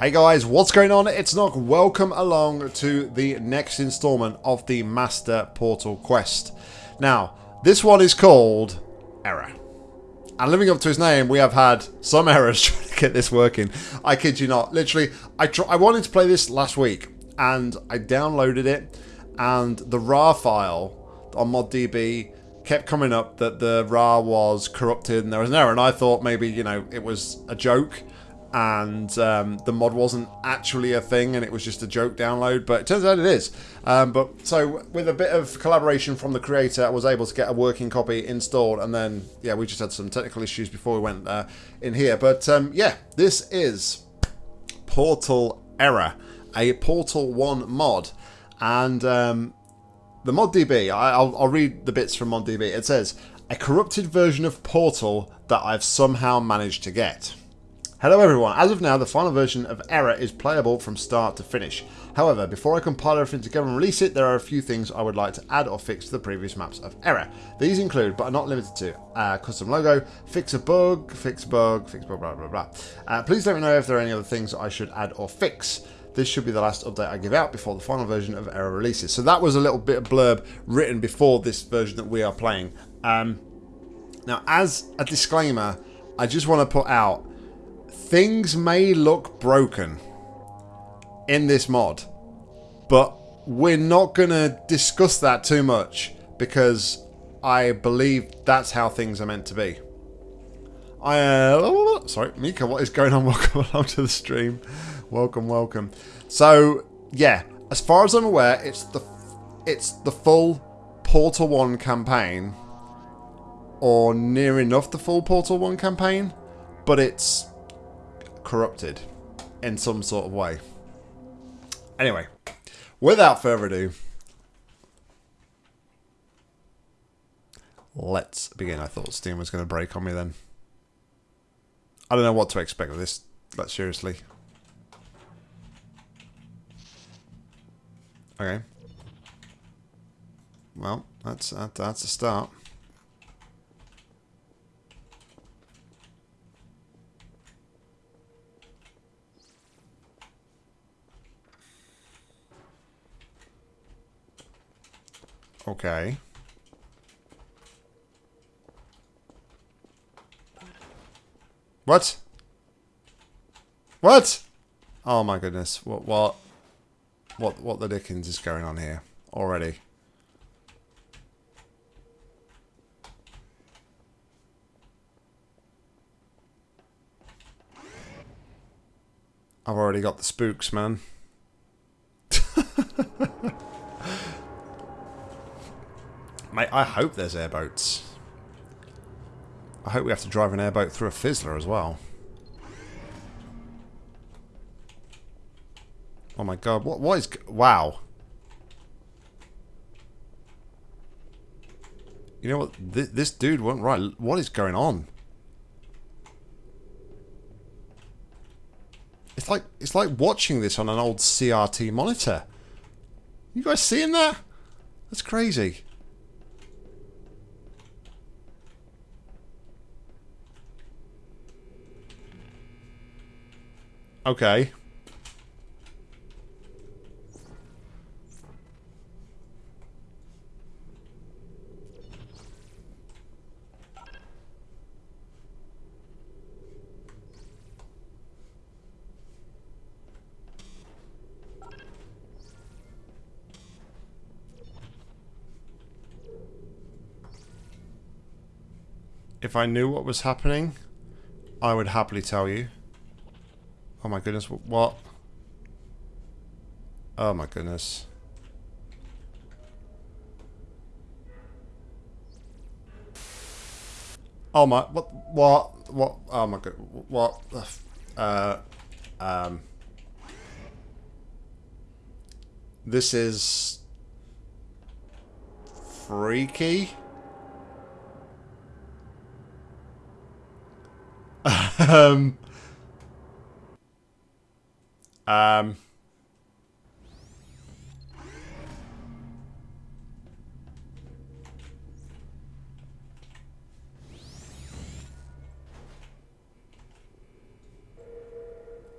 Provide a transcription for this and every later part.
Hey guys, what's going on? It's Nock. Welcome along to the next installment of the Master Portal Quest. Now, this one is called Error. And living up to his name, we have had some errors trying to get this working. I kid you not. Literally, I, I wanted to play this last week, and I downloaded it, and the RAR file on ModDB kept coming up that the RAR was corrupted and there was an error, and I thought maybe, you know, it was a joke and um, the mod wasn't actually a thing and it was just a joke download but it turns out it is. Um, but so with a bit of collaboration from the creator I was able to get a working copy installed and then yeah we just had some technical issues before we went uh, in here. But um, yeah this is Portal Error a Portal 1 mod. And um, the ModDB I, I'll, I'll read the bits from ModDB it says a corrupted version of Portal that I've somehow managed to get Hello everyone, as of now the final version of Error is playable from start to finish. However, before I compile everything together and release it, there are a few things I would like to add or fix to the previous maps of Error. These include, but are not limited to, uh, custom logo, fix a bug, fix bug, fix bug, blah blah blah. Uh, please let me know if there are any other things I should add or fix. This should be the last update I give out before the final version of Error releases. So that was a little bit of blurb written before this version that we are playing. Um, now, as a disclaimer, I just want to put out things may look broken in this mod, but we're not going to discuss that too much because I believe that's how things are meant to be. I uh, sorry, Mika, what is going on? Welcome along to the stream. Welcome, welcome. So yeah, as far as I'm aware, it's the it's the full Portal One campaign, or near enough the full Portal One campaign, but it's corrupted in some sort of way. Anyway, without further ado, let's begin. I thought Steam was going to break on me then. I don't know what to expect of this, like seriously. Okay. Well, that's that, that's a start. Okay. What? What? Oh my goodness. What what what what the dickens is going on here already? I've already got the spooks, man. I hope there's airboats. I hope we have to drive an airboat through a fizzler as well. Oh my god, what what is... Wow. You know what? This, this dude went right. What is going on? It's like it's like watching this on an old CRT monitor. You guys seeing that? That's crazy. Okay. If I knew what was happening, I would happily tell you. Oh my goodness, what? Oh my goodness. Oh my, what, what, what, oh my god, what, uh, um, this is freaky. um, um,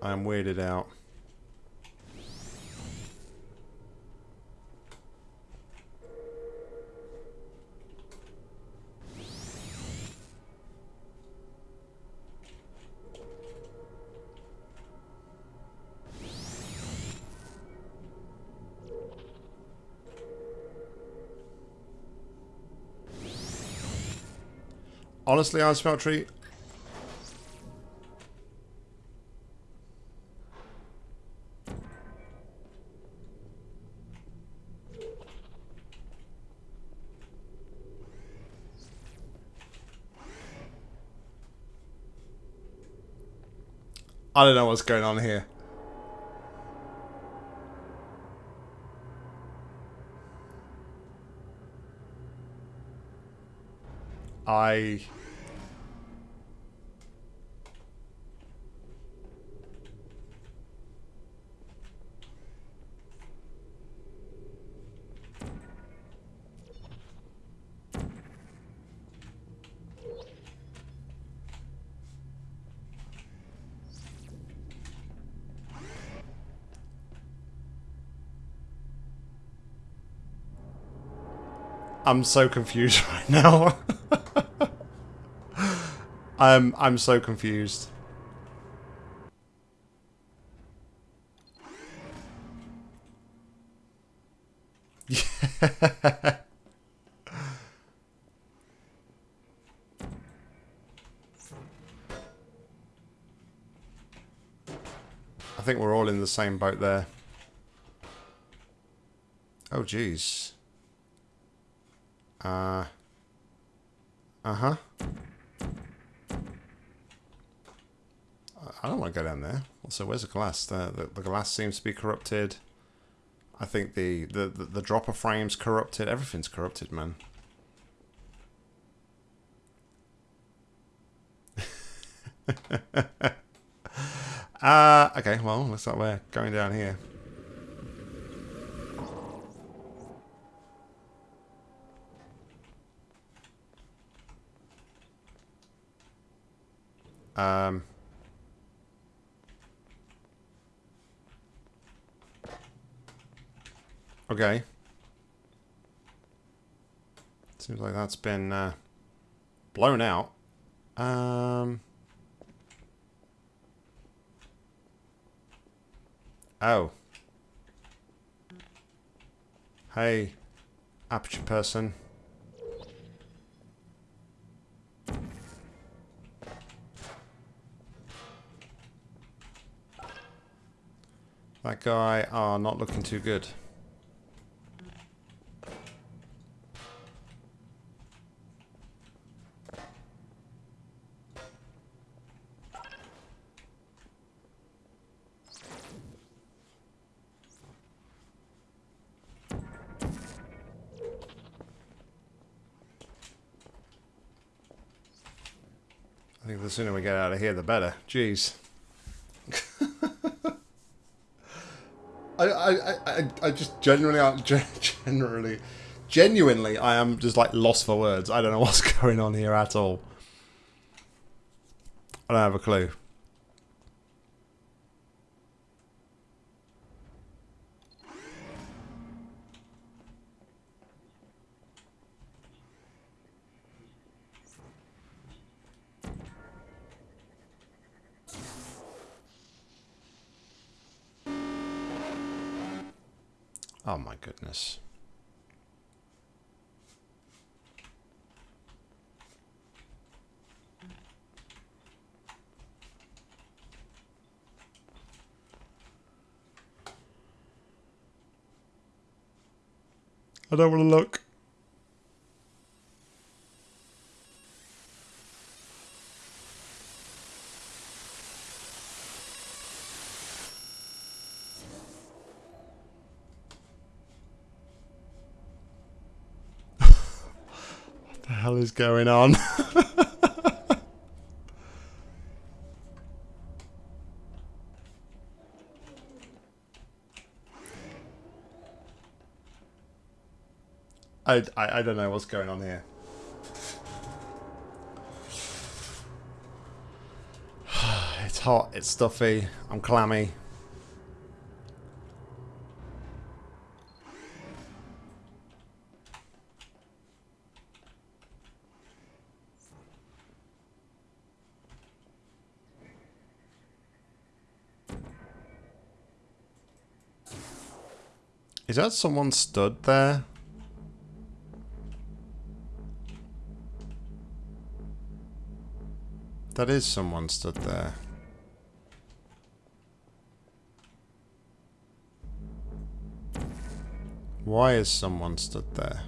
I'm weirded out. Honestly, Iron Smeltery, I don't know what's going on here. I... I'm so confused right now. I'm I'm so confused. I think we're all in the same boat there. Oh, jeez. Uh-huh. I don't want to go down there. Also, where's the glass? The, the, the glass seems to be corrupted. I think the, the, the, the dropper frame's corrupted. Everything's corrupted, man. uh, okay, well, looks like we're going down here. Um, okay. Seems like that's been uh, blown out. Um, oh. Hey, aperture person. That guy are not looking too good. Sooner we get out of here, the better. Jeez. I, I, I, I just genuinely, generally, genuinely, I am just like lost for words. I don't know what's going on here at all. I don't have a clue. Oh my goodness. I don't want to look. hell is going on? I, I, I don't know what's going on here. it's hot, it's stuffy, I'm clammy. That someone stood there? That is someone stood there. Why is someone stood there?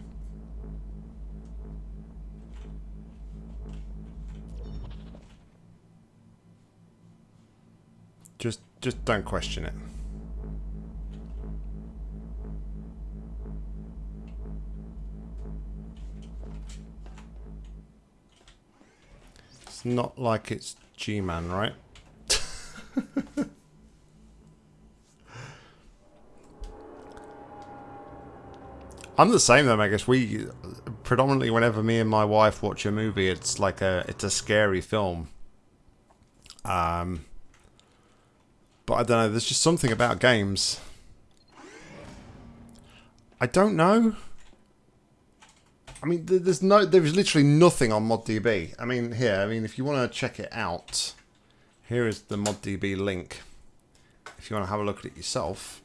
Just just don't question it. Not like it's G-Man, right? I'm the same though, I guess. We predominantly, whenever me and my wife watch a movie, it's like a it's a scary film. Um, but I don't know. There's just something about games. I don't know. I mean, there's no, there's literally nothing on ModDB. I mean, here, I mean, if you want to check it out, here is the ModDB link. If you want to have a look at it yourself.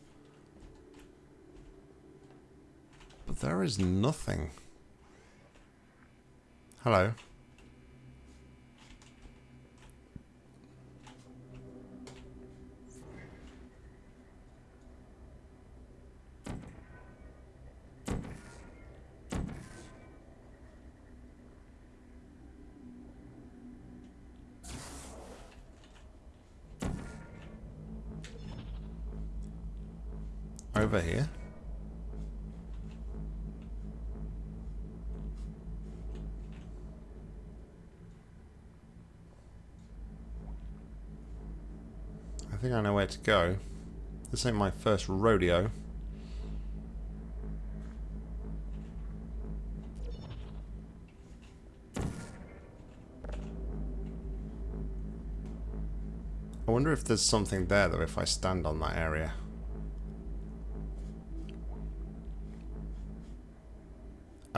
But there is nothing. Hello. Over here. I think I know where to go. This ain't my first rodeo. I wonder if there's something there though if I stand on that area.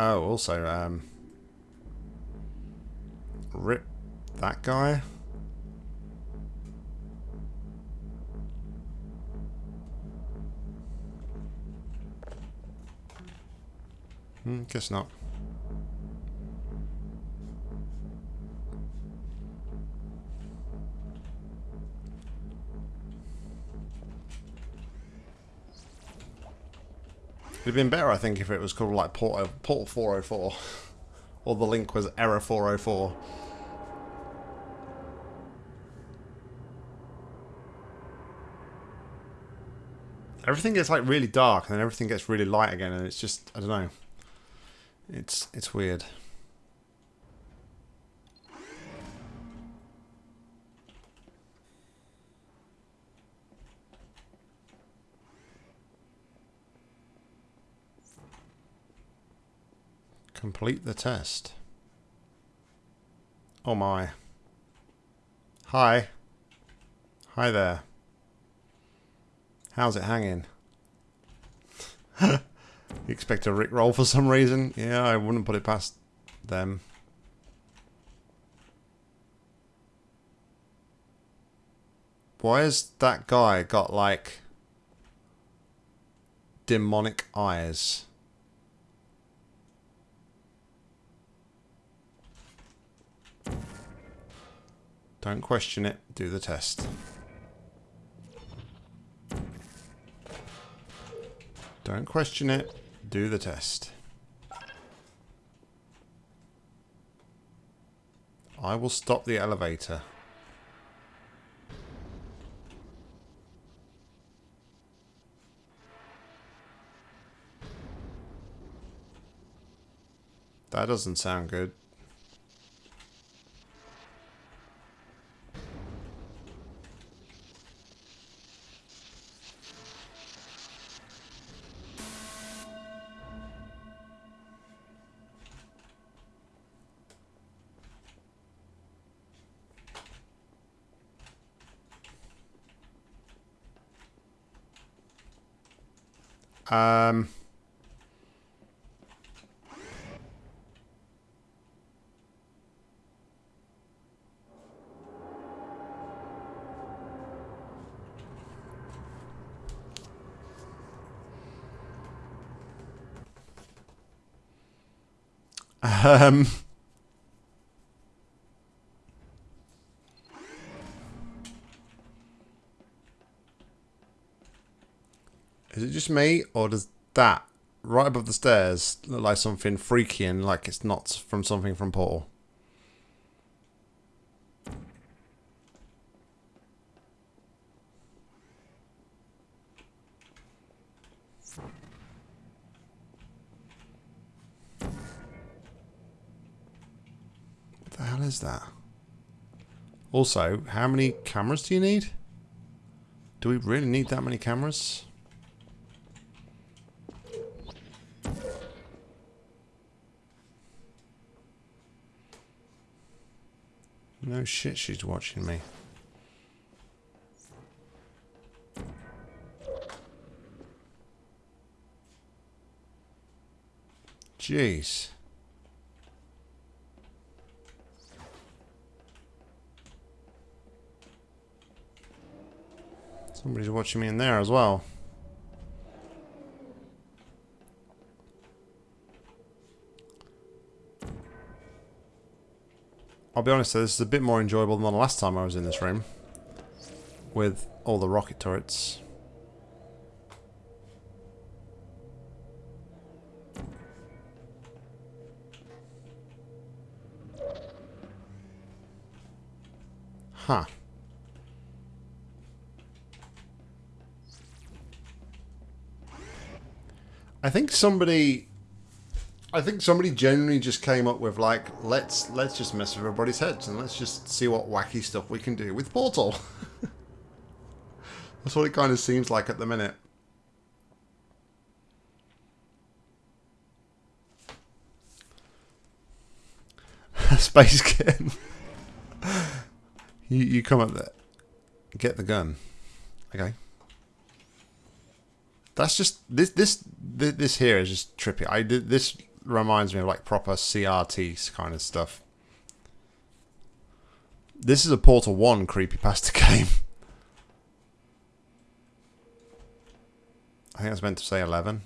Oh, also, um... Rip that guy. Hmm, guess not. It'd have been better, I think, if it was called like Portal, port 404. or the link was Error 404. Everything gets like really dark and then everything gets really light again and it's just, I don't know. It's, it's weird. Complete the test. Oh my. Hi. Hi there. How's it hanging? you expect a rickroll for some reason? Yeah, I wouldn't put it past them. Why has that guy got like demonic eyes? Don't question it, do the test. Don't question it, do the test. I will stop the elevator. That doesn't sound good. Um... Is it just me, or does that right above the stairs look like something freaky and like it's not from something from Portal? What the hell is that? Also, how many cameras do you need? Do we really need that many cameras? No shit, she's watching me. Jeez. Somebody's watching me in there as well. I'll be honest, though, this is a bit more enjoyable than the last time I was in this room. With all the rocket turrets. Huh. I think somebody I think somebody genuinely just came up with like, let's let's just mess with everybody's heads and let's just see what wacky stuff we can do with Portal. That's what it kind of seems like at the minute. Space Kitten. you you come up there, get the gun. Okay. That's just this this this here is just trippy. I this reminds me of like proper CRT kind of stuff. This is a Portal 1 creepypasta game. I think I was meant to say 11.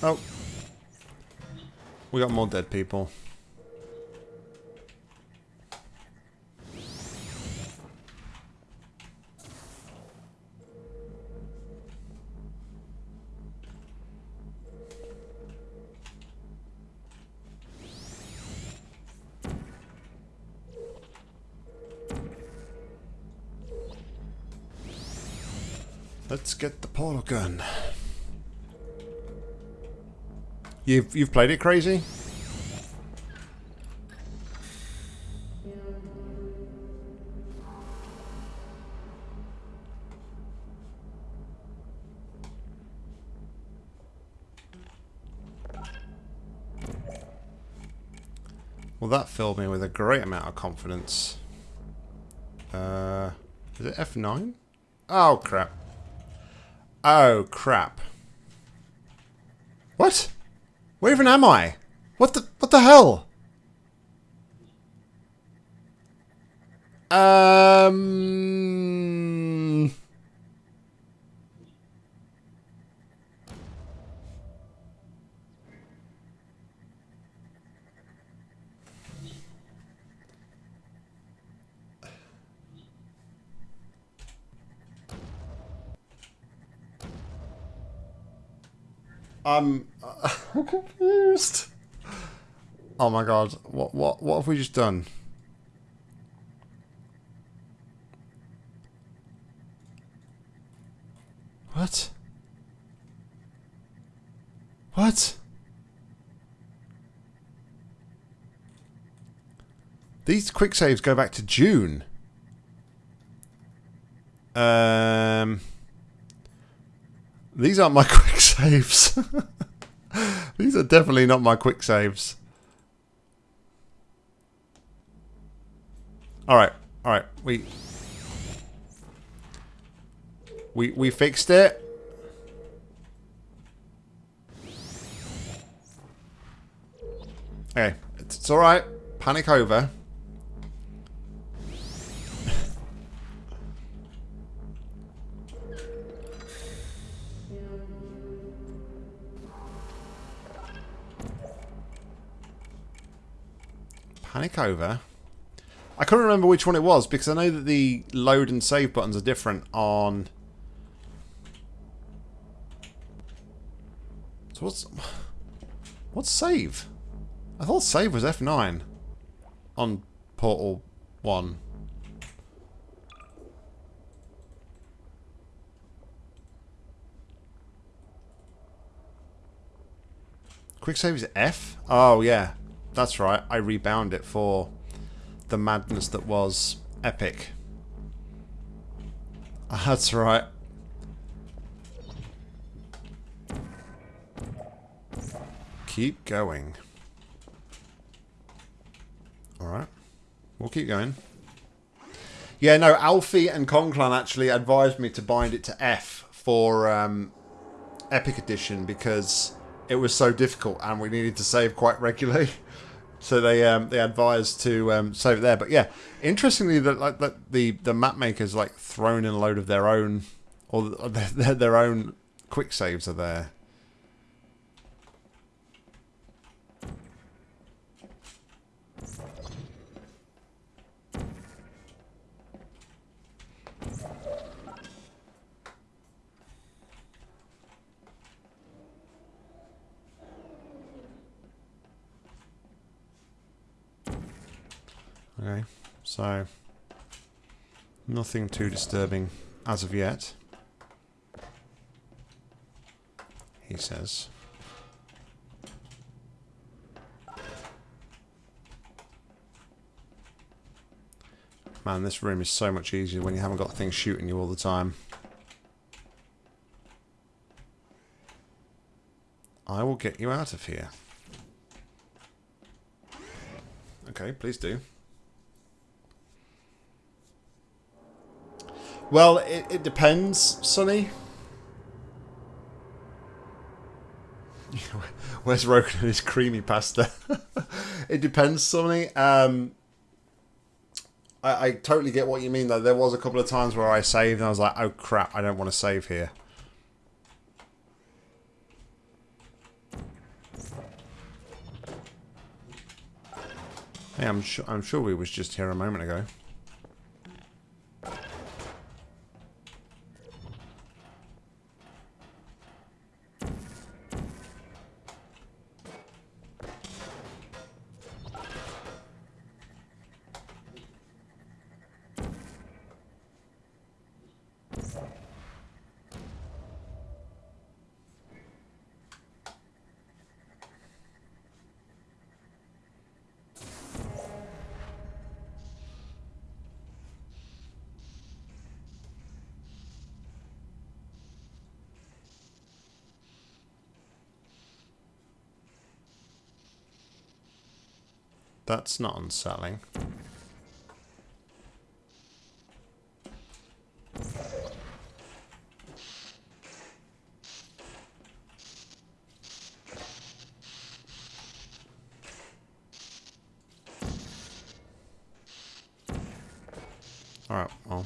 Oh. We got more dead people. Let's get the portal gun. You've you've played it crazy? Well, that filled me with a great amount of confidence. Uh, is it F9? Oh, crap. Oh, crap. What? Where even am I? What the what the hell? Um I'm I'm confused. Oh my god, what what what have we just done? What? What? These quick saves go back to June. Um, these aren't my quick saves. these are definitely not my quick saves. All right, all right. We we we fixed it. Okay, it's, it's all right. Panic over. Panic over. I couldn't remember which one it was because I know that the load and save buttons are different on... So what's... What's save? I thought save was F9 on Portal 1. Quick save is F? Oh, yeah. That's right. I rebound it for the madness that was Epic. That's right. Keep going. Alright. We'll keep going. Yeah, no, Alfie and Conclan actually advised me to bind it to F for um, Epic Edition because it was so difficult and we needed to save quite regularly. So they um, they advised to um, save it there. But yeah, interestingly, that like that the the map makers like thrown in a load of their own or their, their own quick saves are there. Okay, so nothing too disturbing as of yet. He says. Man, this room is so much easier when you haven't got things shooting you all the time. I will get you out of here. Okay, please do. Well, it, it depends, Sonny. Where's Rogan and his creamy pasta? it depends, Sonny. Um, I, I totally get what you mean, though. There was a couple of times where I saved and I was like, oh crap, I don't want to save here. Hey, I'm sure I'm sure we was just here a moment ago. That's not unsettling. Alright, well.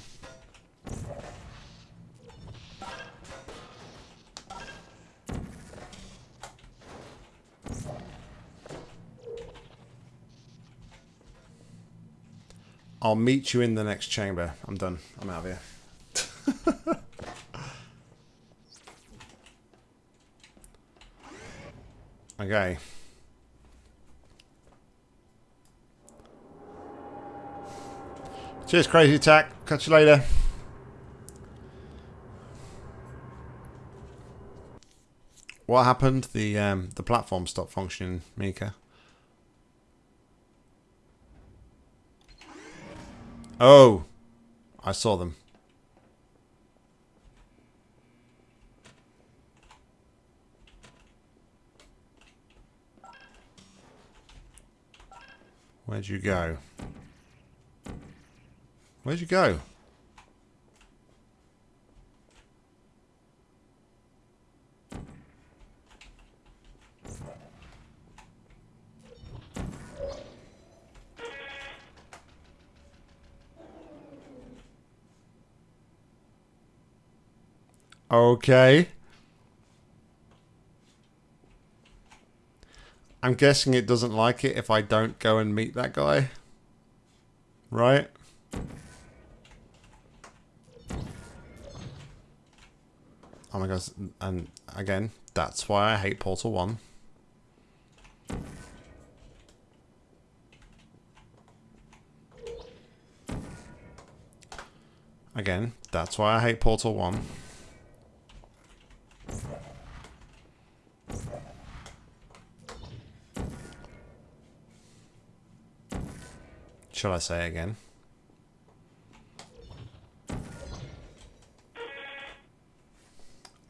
I'll meet you in the next chamber. I'm done. I'm out of here. okay. Cheers, Crazy Attack. Catch you later. What happened? The um, the platform stopped functioning, Mika. Oh, I saw them. Where'd you go? Where'd you go? Okay. I'm guessing it doesn't like it if I don't go and meet that guy. Right? Oh my gosh, and again, that's why I hate Portal 1. Again, that's why I hate Portal 1. Shall I say again?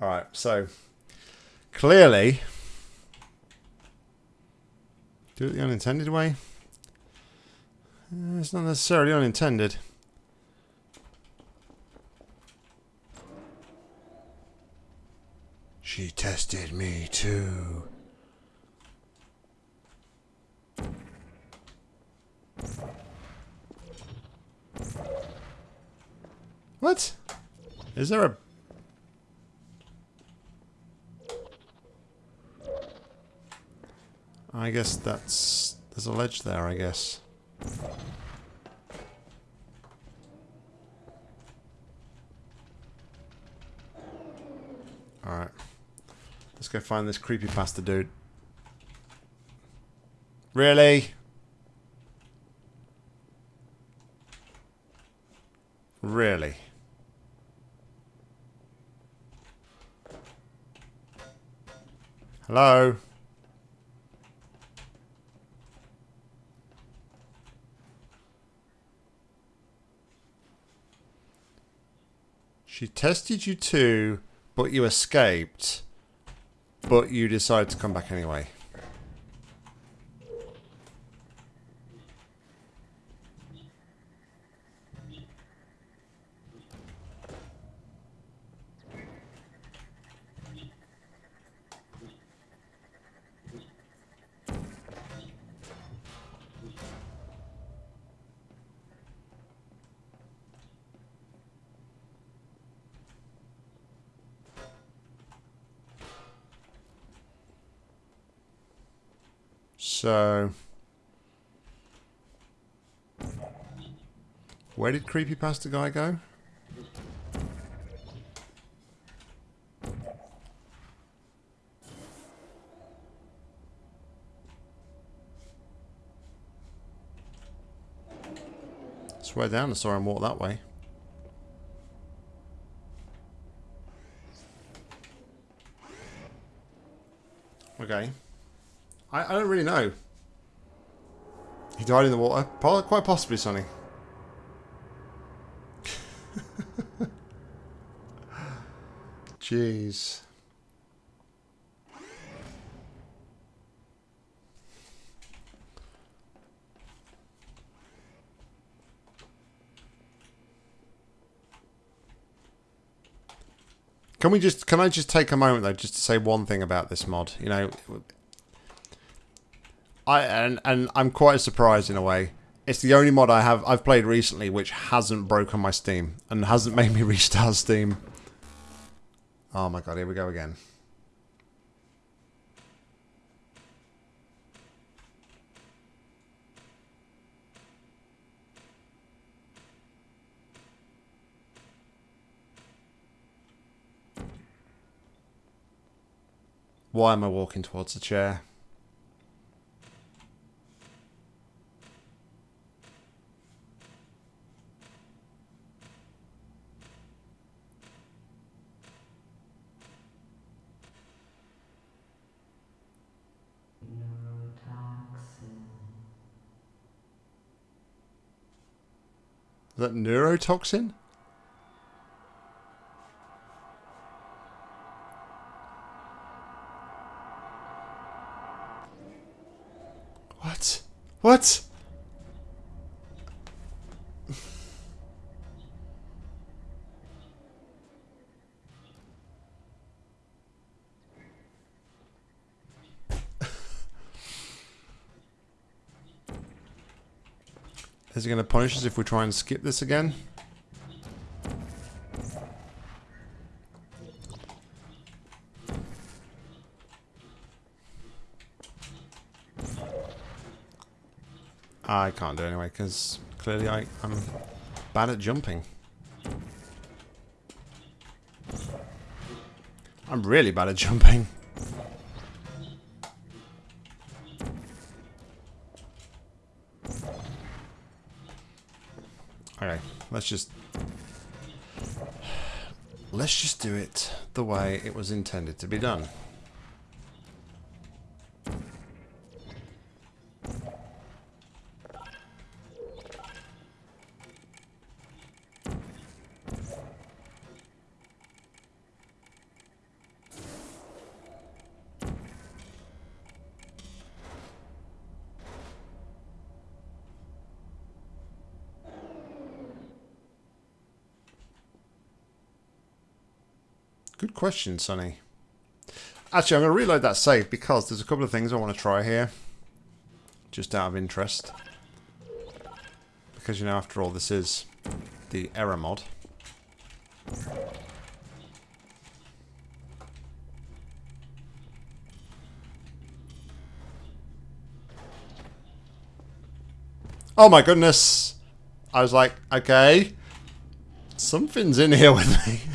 Alright, so clearly do it the unintended way. Uh, it's not necessarily unintended. She tested me too. What? Is there a... I guess that's... There's a ledge there, I guess. Alright. Let's go find this creepy pasta dude. Really? Really? Hello? She tested you too, but you escaped. But you decided to come back anyway. So... Where did creepy pasta Guy go? Swear down and saw him walk that way. Okay. I, I don't really know. He died in the water. Quite possibly, Sonny. Jeez. Can we just, can I just take a moment though, just to say one thing about this mod? You know, I and and I'm quite surprised in a way. It's the only mod I have I've played recently which hasn't broken my Steam and hasn't made me restart Steam. Oh my god, here we go again. Why am I walking towards the chair? That neurotoxin? What? What? Is going to punish us if we try and skip this again? I can't do it anyway, because clearly I, I'm bad at jumping. I'm really bad at jumping. Let's just... Let's just do it the way it was intended to be done. Question, Sonny. Actually, I'm going to reload that save because there's a couple of things I want to try here. Just out of interest. Because, you know, after all, this is the error mod. Oh my goodness! I was like, okay. Something's in here with me.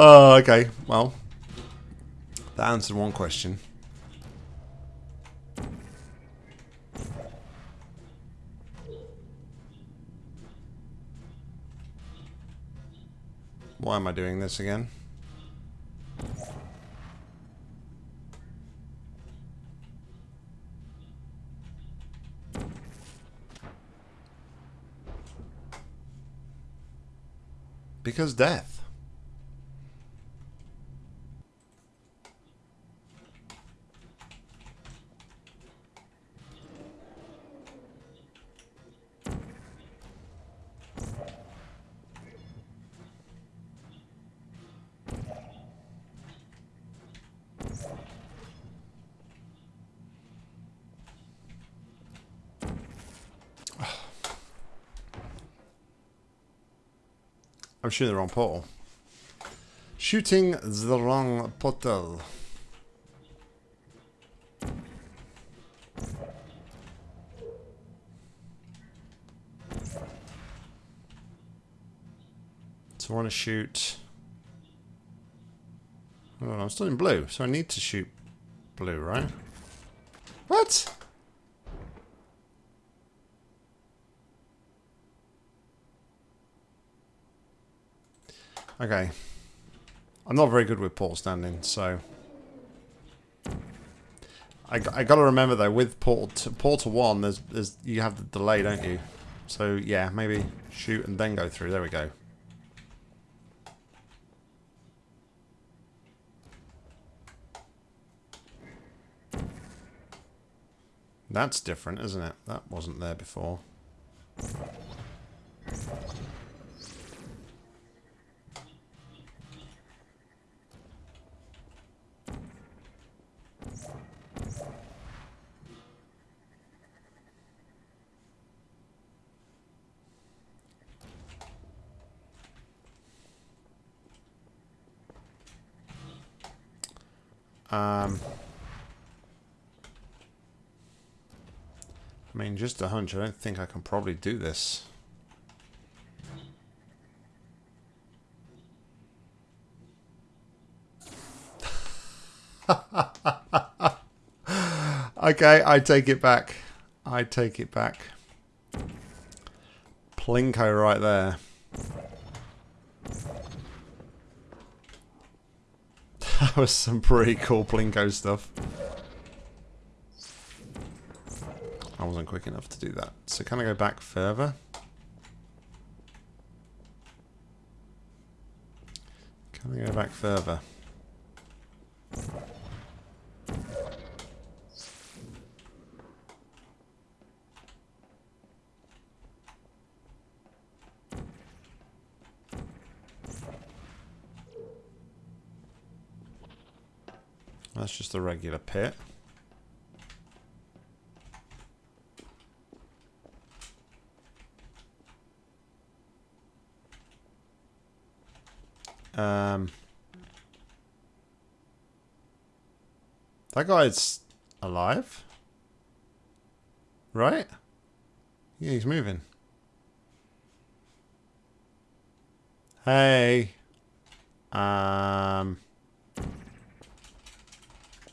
Oh, okay. Well, that answered one question. Why am I doing this again? Because death. I'm shooting the wrong portal. Shooting the wrong portal. So I want to shoot... Oh, I'm still in blue, so I need to shoot blue, right? What? Okay. I'm not very good with port standing, so... I, I gotta remember though, with Portal, Portal 1, there's, there's, you have the delay, don't you? So yeah, maybe shoot and then go through. There we go. That's different, isn't it? That wasn't there before. Hunch. I don't think I can probably do this. okay, I take it back. I take it back. Plinko right there. that was some pretty cool Plinko stuff. I wasn't quick enough to do that. So can I go back further? Can I go back further? That's just a regular pit. That guy's alive, right? Yeah, he's moving. Hey. Um.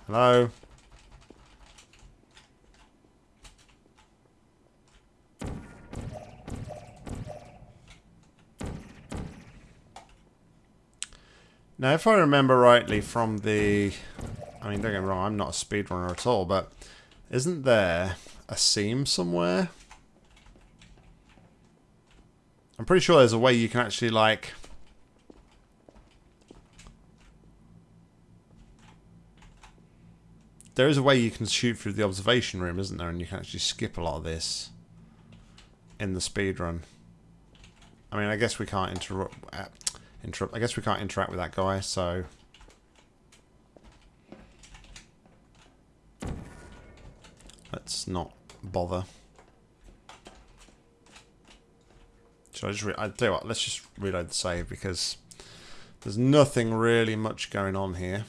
Hello? Now, if I remember rightly from the... I mean, don't get me wrong, I'm not a speedrunner at all, but isn't there a seam somewhere? I'm pretty sure there's a way you can actually, like... There is a way you can shoot through the observation room, isn't there? And you can actually skip a lot of this in the speedrun. I mean, I guess we can't interrupt... Uh, interrupt. I guess we can't interact with that guy, so... Let's not bother. Should I just... I tell you what, let's just reload the save, because there's nothing really much going on here.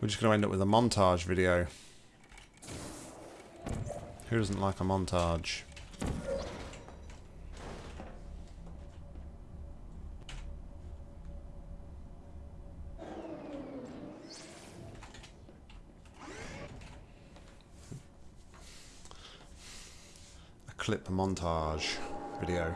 We're just going to end up with a montage video. Who doesn't like a montage? A clip montage video.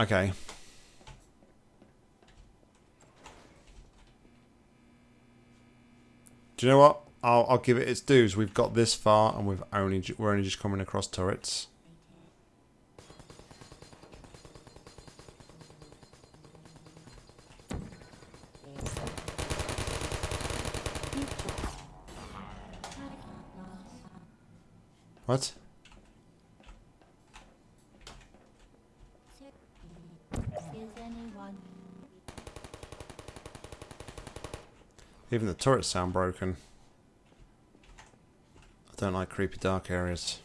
Okay. Do you know what? I'll, I'll give it its dues. We've got this far, and we've only we're only just coming across turrets. What? Even the turrets sound broken. I don't like creepy dark areas.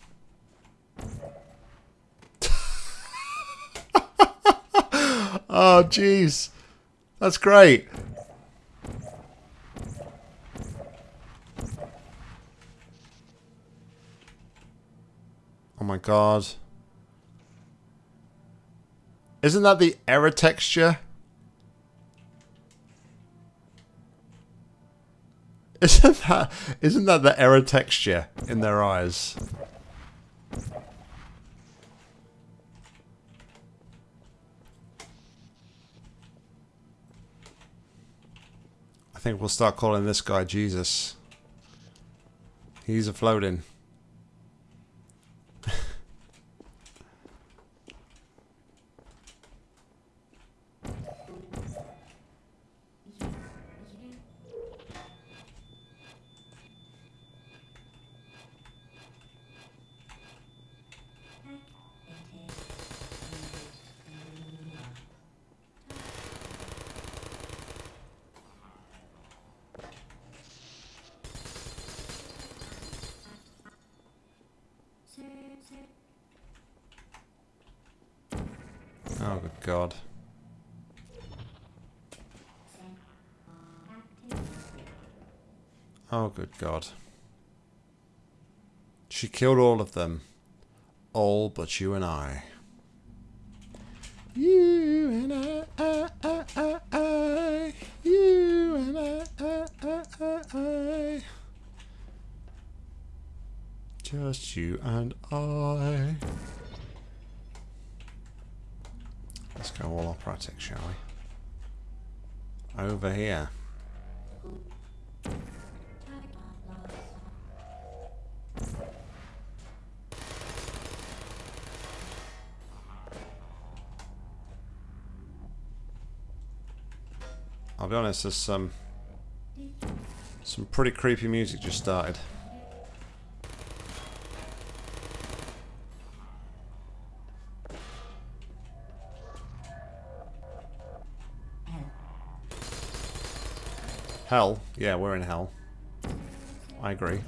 oh, jeez. That's great. God. Isn't that the error texture? Isn't that isn't that the error texture in their eyes? I think we'll start calling this guy Jesus. He's a floating. God. She killed all of them. All but you and I. You and I, I, I, I, I. You and I, I, I, I, I. Just you and I. Let's go all operatic, shall we? Over here. Honest, there's some some pretty creepy music just started. Hell? Yeah, we're in hell. I agree.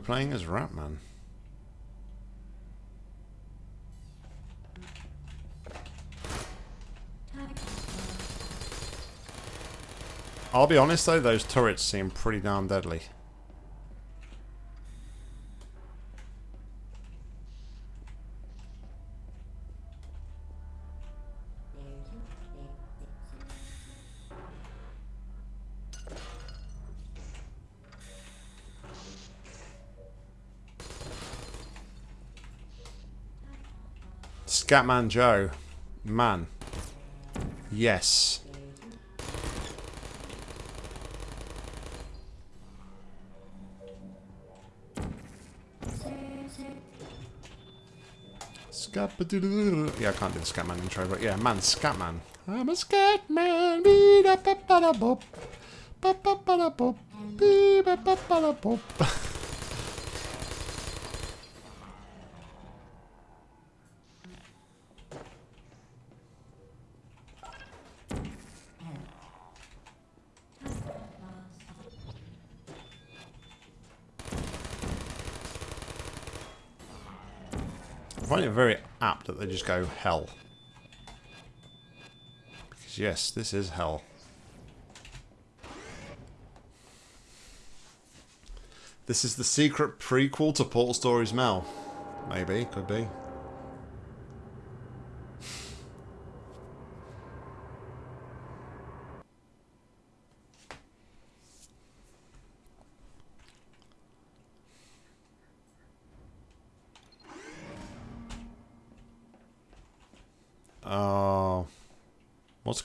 We're playing as Ratman. I'll be honest though, those turrets seem pretty darn deadly. Scatman Joe. Man. Yes. Scap Yeah, I can't do the Scatman intro, but yeah, man, Scatman. I'm a Scatman. Ba, ba, da. Ba, ba, ba, da, ba, ba, ba, da. I find it very apt that they just go hell. Because yes, this is hell. This is the secret prequel to Portal Stories Mel. Maybe, could be.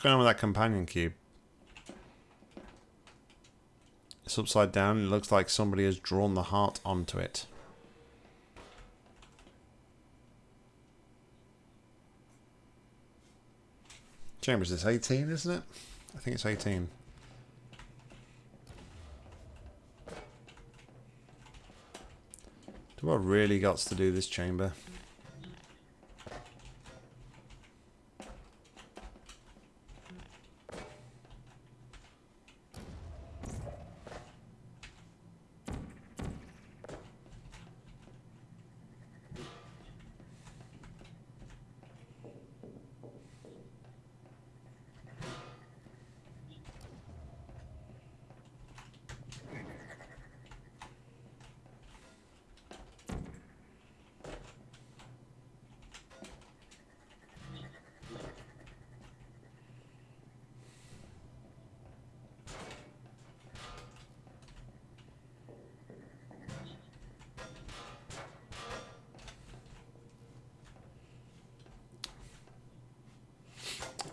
Going on with that companion cube? It's upside down. It looks like somebody has drawn the heart onto it. Chambers is 18, isn't it? I think it's 18. Do I really got to do this chamber?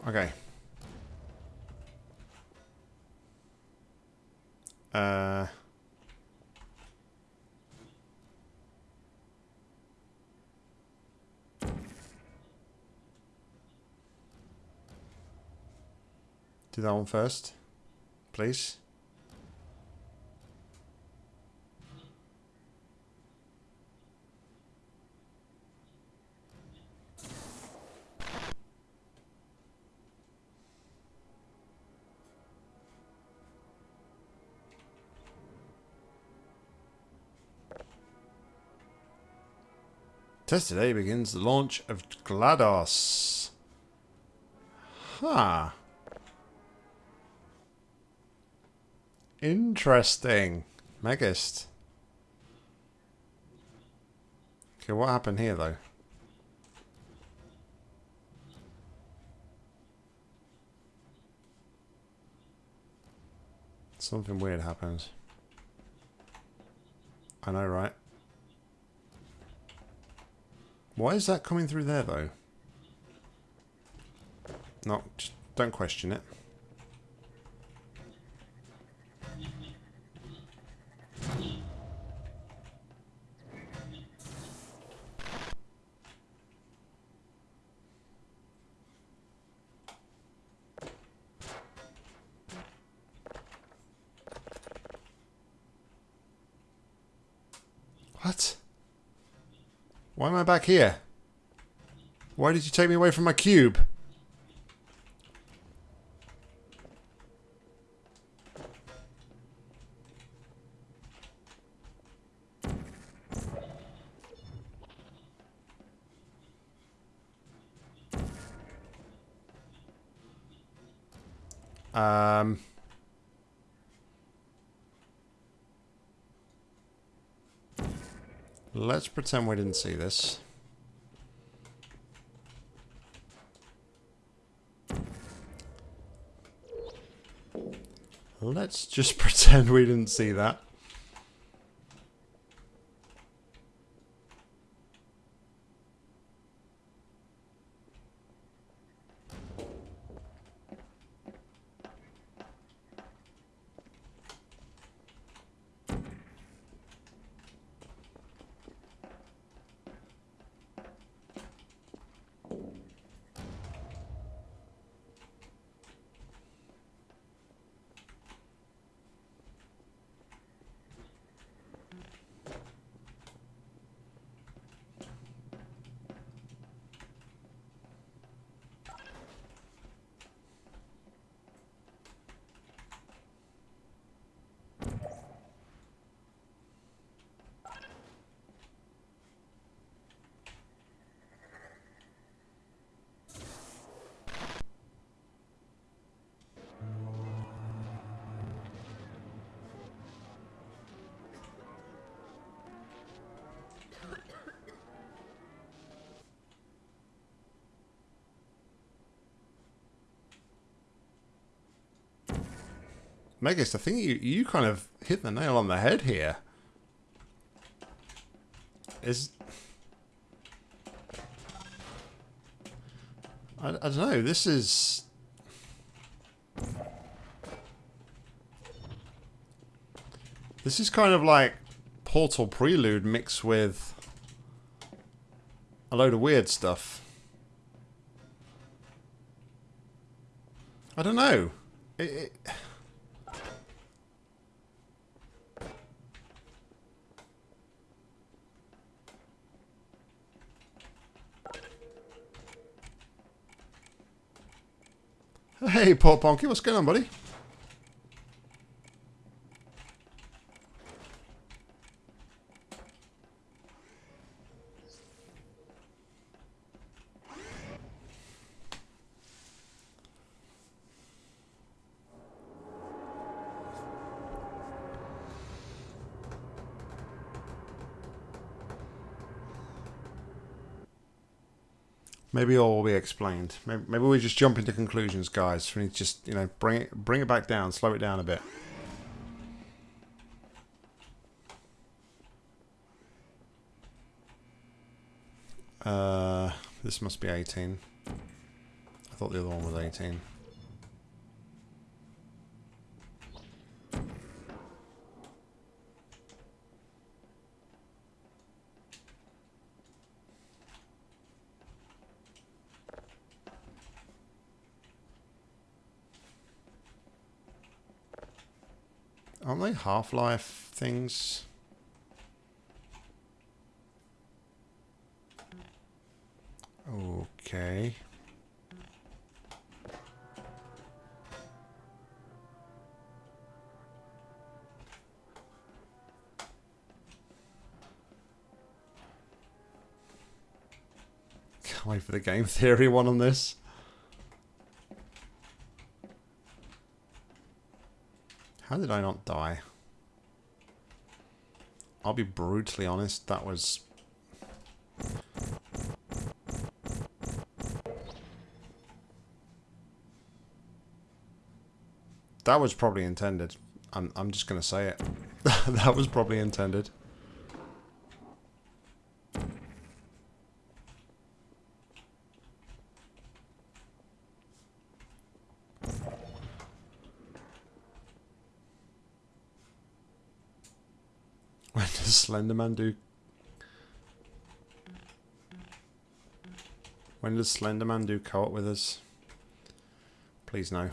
Okay. Uh... Do that one first, please. Test today begins the launch of GLaDOS. Huh. Interesting. Megist. Okay, what happened here, though? Something weird happens. I know, right? Why is that coming through there, though? No, just don't question it. What? Why am I back here? Why did you take me away from my cube? Um... Let's pretend we didn't see this. Let's just pretend we didn't see that. Megas, I think you, you kind of hit the nail on the head here. Is... I, I don't know, this is... This is kind of like Portal Prelude mixed with a load of weird stuff. I don't know. It, it, Hey, Paul Ponky, what's going on, buddy? Maybe all will be explained. Maybe, maybe we just jump into conclusions, guys. We need to just, you know, bring it, bring it back down, slow it down a bit. Uh, this must be 18. I thought the other one was 18. Aren't they Half-Life things? Okay. Can't wait for the game theory one on this. did I not die? I'll be brutally honest, that was... That was probably intended. I'm, I'm just going to say it. that was probably intended. Slenderman do... When does Slenderman do co-op with us? Please no.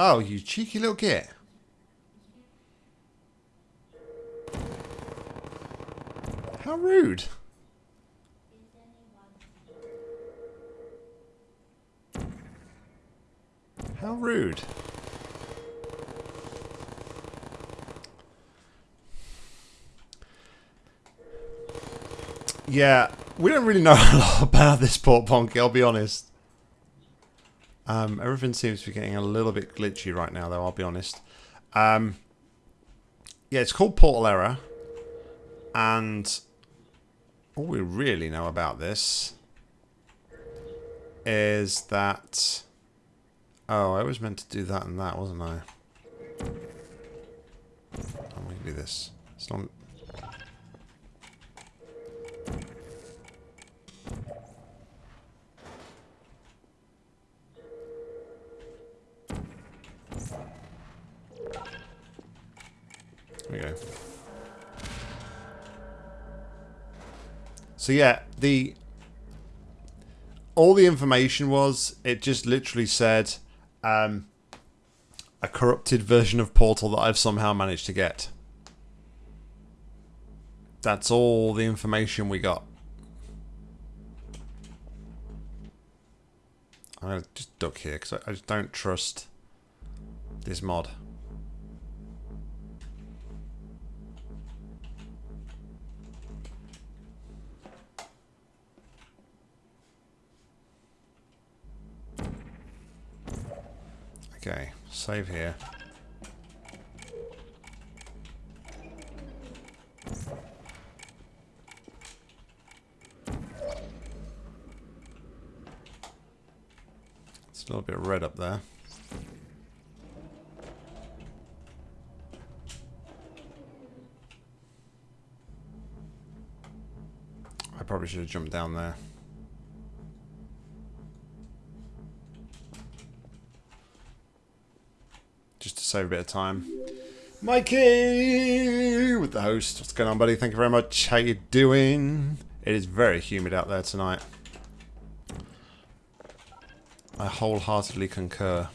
Oh, you cheeky little git. How rude. How rude. Yeah, we don't really know a lot about this port Ponky, I'll be honest. Um, everything seems to be getting a little bit glitchy right now, though, I'll be honest. Um, yeah, it's called Portal Error. And all we really know about this is that... Oh, I was meant to do that and that, wasn't I? I'm going to do this. It's not... So yeah, the all the information was it just literally said um, a corrupted version of Portal that I've somehow managed to get. That's all the information we got. I'm gonna just duck here because I, I just don't trust this mod. Okay, save here. It's a little bit red up there. I probably should have jumped down there. Save a bit of time. Mikey with the host. What's going on, buddy? Thank you very much. How you doing? It is very humid out there tonight. I wholeheartedly concur.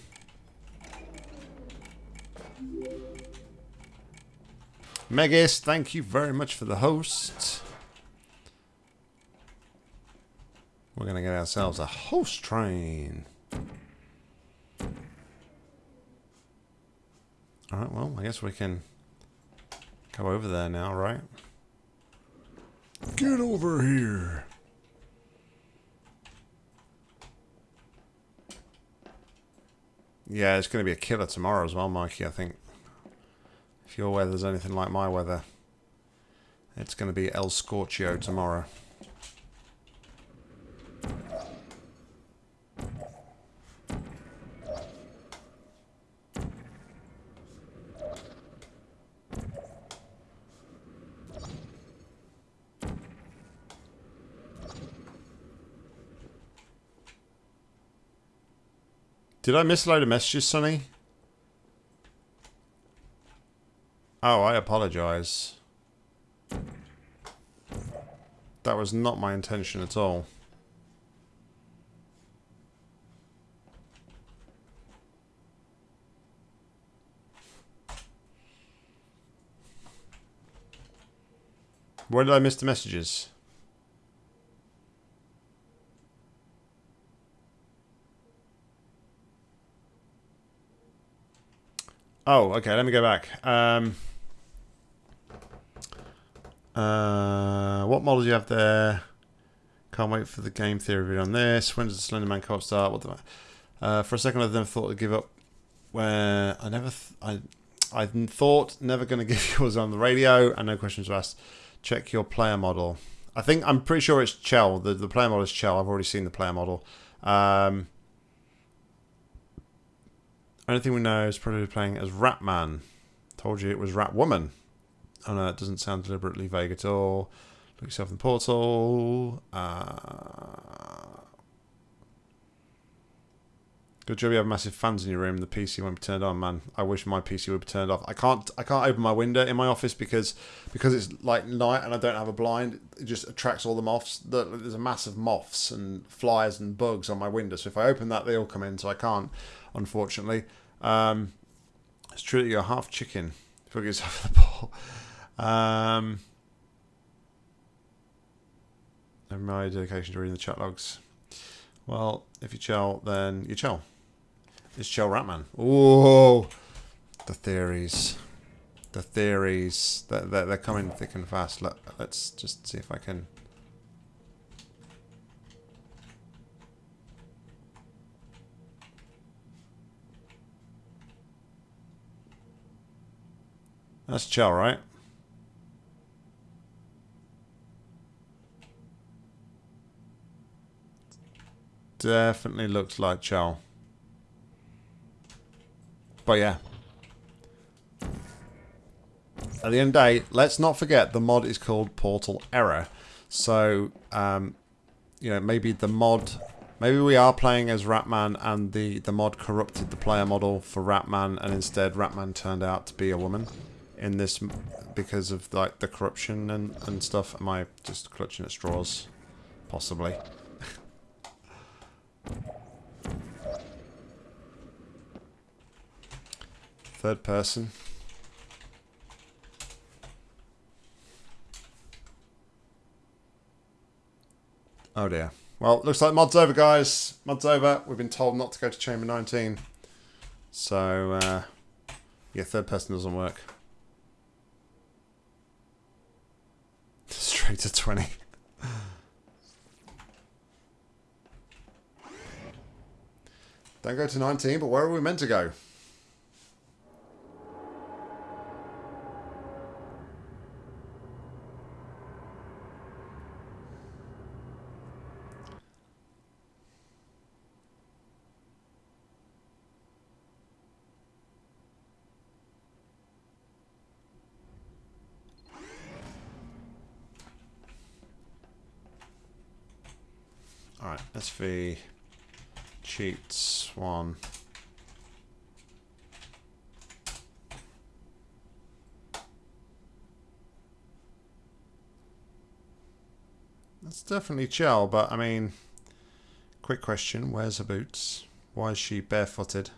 Megis, thank you very much for the host. We're going to get ourselves a host train. Alright, well, I guess we can go over there now, right? Get over here! Yeah, it's going to be a killer tomorrow as well, Mikey, I think. If your weather's anything like my weather, it's going to be El Scorchio tomorrow. Did I miss a load of messages, Sonny? Oh, I apologise. That was not my intention at all. Where did I miss the messages? Oh, okay. Let me go back. Um, uh, what model do you have there? Can't wait for the game theory video on this. When does the Slender Man co-op start? What the? Uh, for a second, I never thought to give up. Where I never, I, I thought never going to give yours on the radio, and no questions were asked. Check your player model. I think I'm pretty sure it's Chell. The the player model is Chell. I've already seen the player model. Um, only thing we know is probably playing as Ratman. Told you it was Ratwoman. Oh no, it doesn't sound deliberately vague at all. Look yourself in the portal. Uh, good job you have massive fans in your room. The PC won't be turned on, man. I wish my PC would be turned off. I can't I can't open my window in my office because because it's like night and I don't have a blind. It just attracts all the moths. There's a mass of moths and flies and bugs on my window. So if I open that, they all come in. So I can't unfortunately. Um, it's true that you're half chicken. Put yourself in the ball. Um, my dedication to reading the chat logs. Well, if you chill, then you chill. It's chill Ratman. Oh, the theories. The theories. They're, they're, they're coming thick and fast. Let, let's just see if I can... That's Chell, right? Definitely looks like Chell. But yeah. At the end of the day, let's not forget the mod is called Portal Error. So, um, you know, maybe the mod... Maybe we are playing as Ratman and the, the mod corrupted the player model for Ratman and instead Ratman turned out to be a woman in this because of like the corruption and, and stuff. Am I just clutching at straws? Possibly. Third person. Oh dear. Well, looks like mod's over, guys. Mod's over. We've been told not to go to chamber 19. So, uh, yeah, third person doesn't work. To 20. Don't go to 19, but where are we meant to go? Alright, SV cheats one. That's definitely Chell, but I mean, quick question, where's her boots? Why is she barefooted?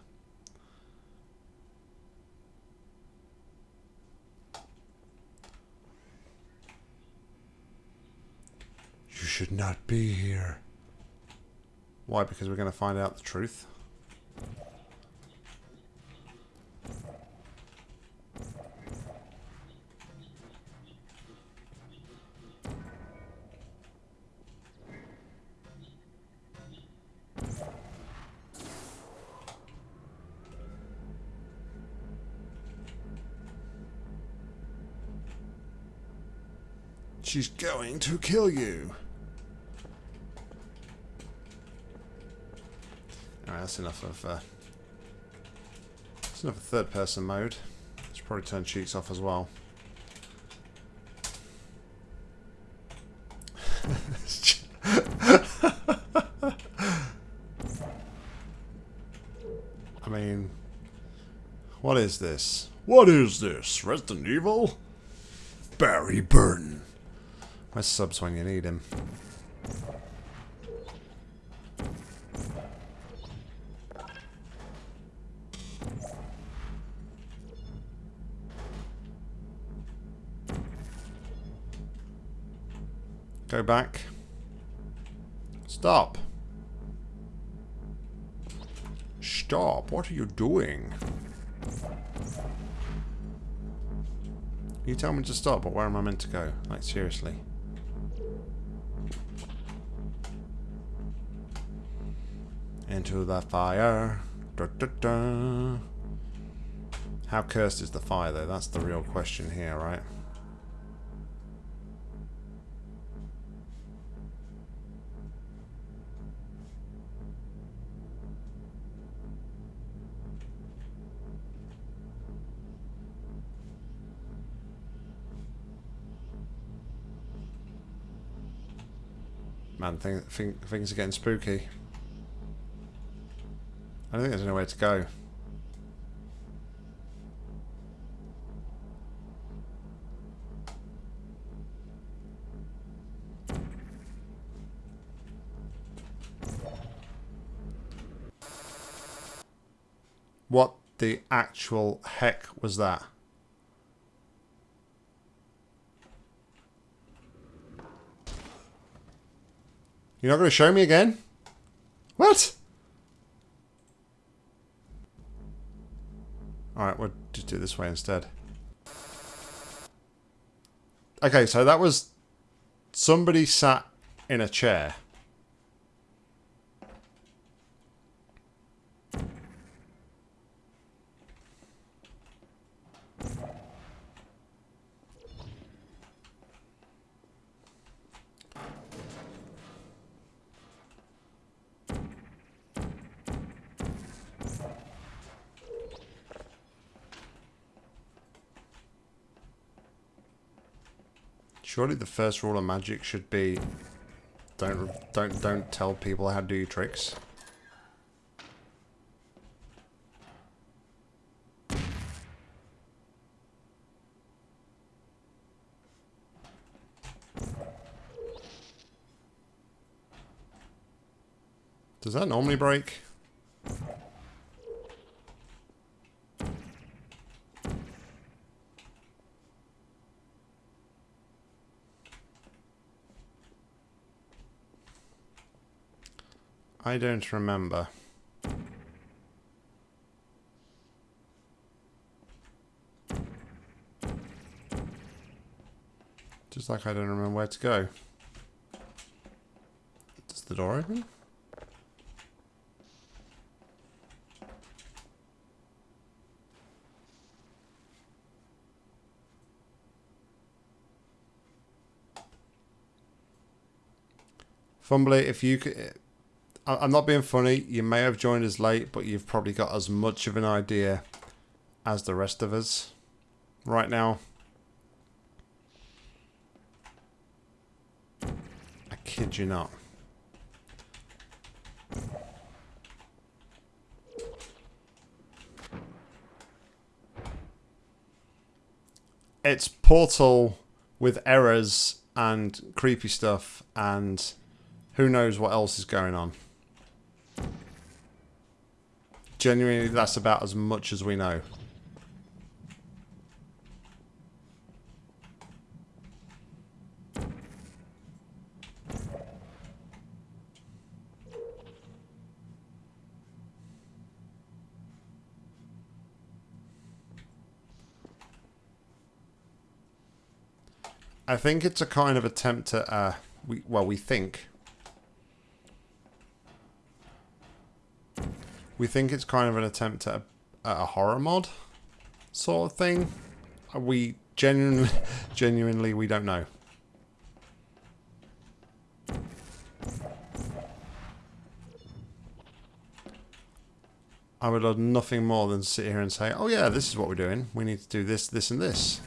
You should not be here. Why? Because we're going to find out the truth. She's going to kill you. That's enough of uh, that's enough of third person mode. Should probably turn cheats off as well. I mean, what is this? What is this? Resident Evil? Barry Burton. My subs when you need him. Go back. Stop. Stop. What are you doing? You tell me to stop, but where am I meant to go? Like, seriously. Into the fire. Da, da, da. How cursed is the fire, though? That's the real question here, right? Man, thing, thing, things are getting spooky. I don't think there's anywhere to go. What the actual heck was that? You're not going to show me again? What? Alright, we'll just do it this way instead. Okay, so that was somebody sat in a chair. Surely the first rule of magic should be don't don't don't tell people how to do your tricks. Does that normally break? I don't remember. Just like I don't remember where to go. Does the door open? Fumbly, if you could I'm not being funny. You may have joined us late, but you've probably got as much of an idea as the rest of us right now. I kid you not. It's Portal with errors and creepy stuff and who knows what else is going on. Genuinely, that's about as much as we know. I think it's a kind of attempt to, uh, we, well, we think We think it's kind of an attempt at a, at a horror mod sort of thing. We genuinely, genuinely, we don't know. I would love nothing more than sit here and say, oh yeah, this is what we're doing. We need to do this, this and this.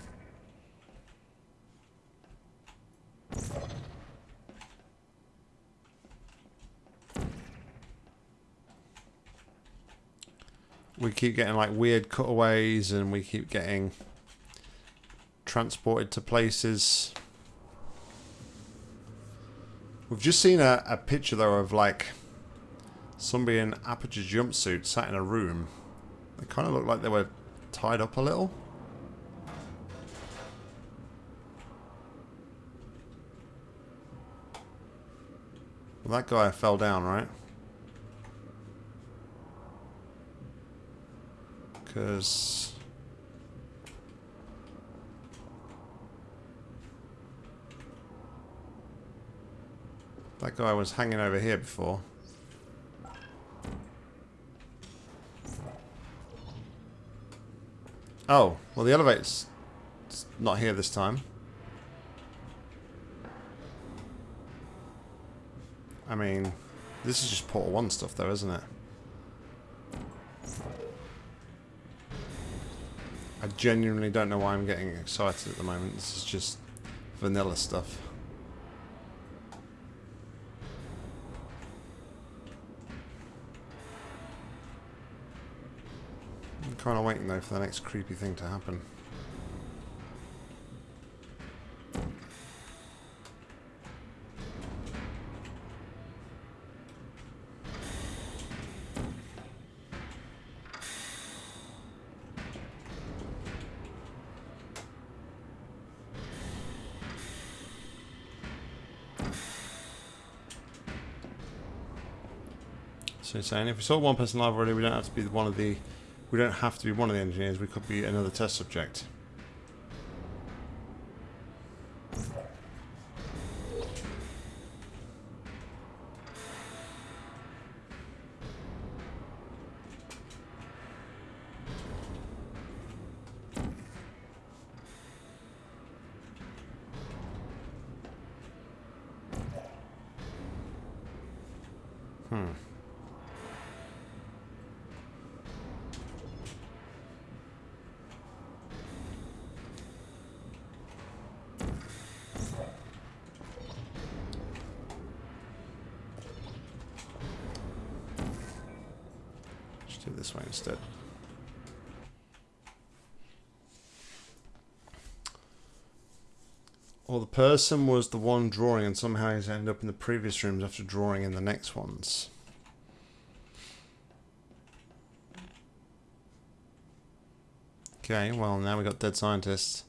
We keep getting like weird cutaways and we keep getting transported to places. We've just seen a, a picture though of like somebody in Aperture jumpsuit sat in a room. They kind of looked like they were tied up a little. Well, that guy fell down, right? Because... That guy was hanging over here before. Oh, well the elevator's not here this time. I mean, this is just Portal 1 stuff though, isn't it? I genuinely don't know why I'm getting excited at the moment. This is just vanilla stuff. I'm kind of waiting though for the next creepy thing to happen. Saying if we saw one person live already, we don't have to be one of the, we don't have to be one of the engineers. We could be another test subject. Hmm. Do this way instead. Or the person was the one drawing and somehow he's ended up in the previous rooms after drawing in the next ones. Okay, well now we got dead scientists.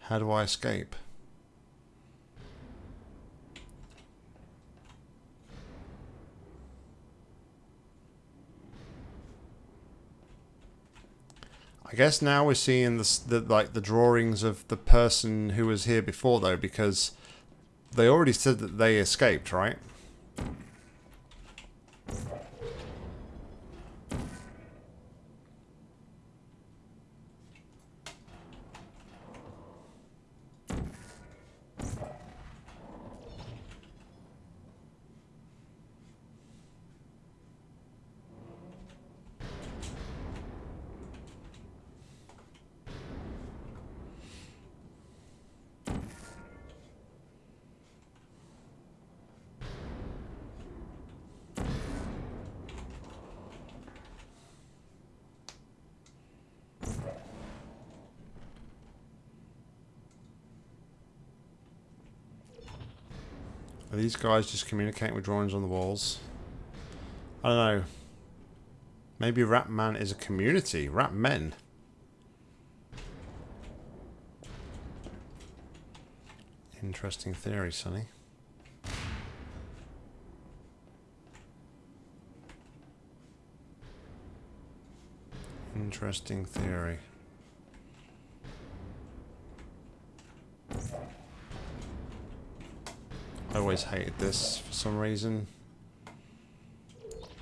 How do I escape? I guess now we're seeing the, the like the drawings of the person who was here before though because they already said that they escaped, right? These guys just communicating with drawings on the walls? I don't know. Maybe Rat Man is a community. Rat Men. Interesting theory, Sonny. Interesting theory. Always hated this for some reason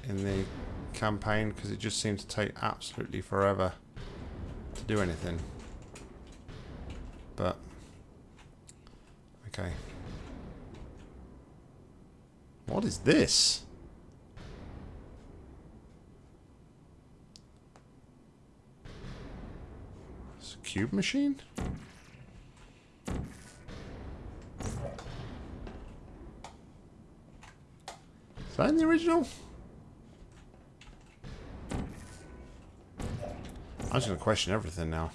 in the campaign because it just seemed to take absolutely forever to do anything. But, okay. What is this? It's a cube machine? In the original? I'm just going to question everything now.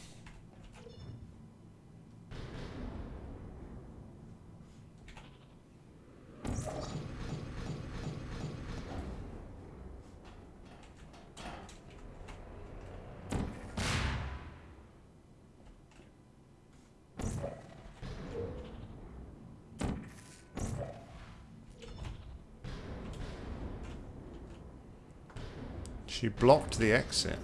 Blocked the exit.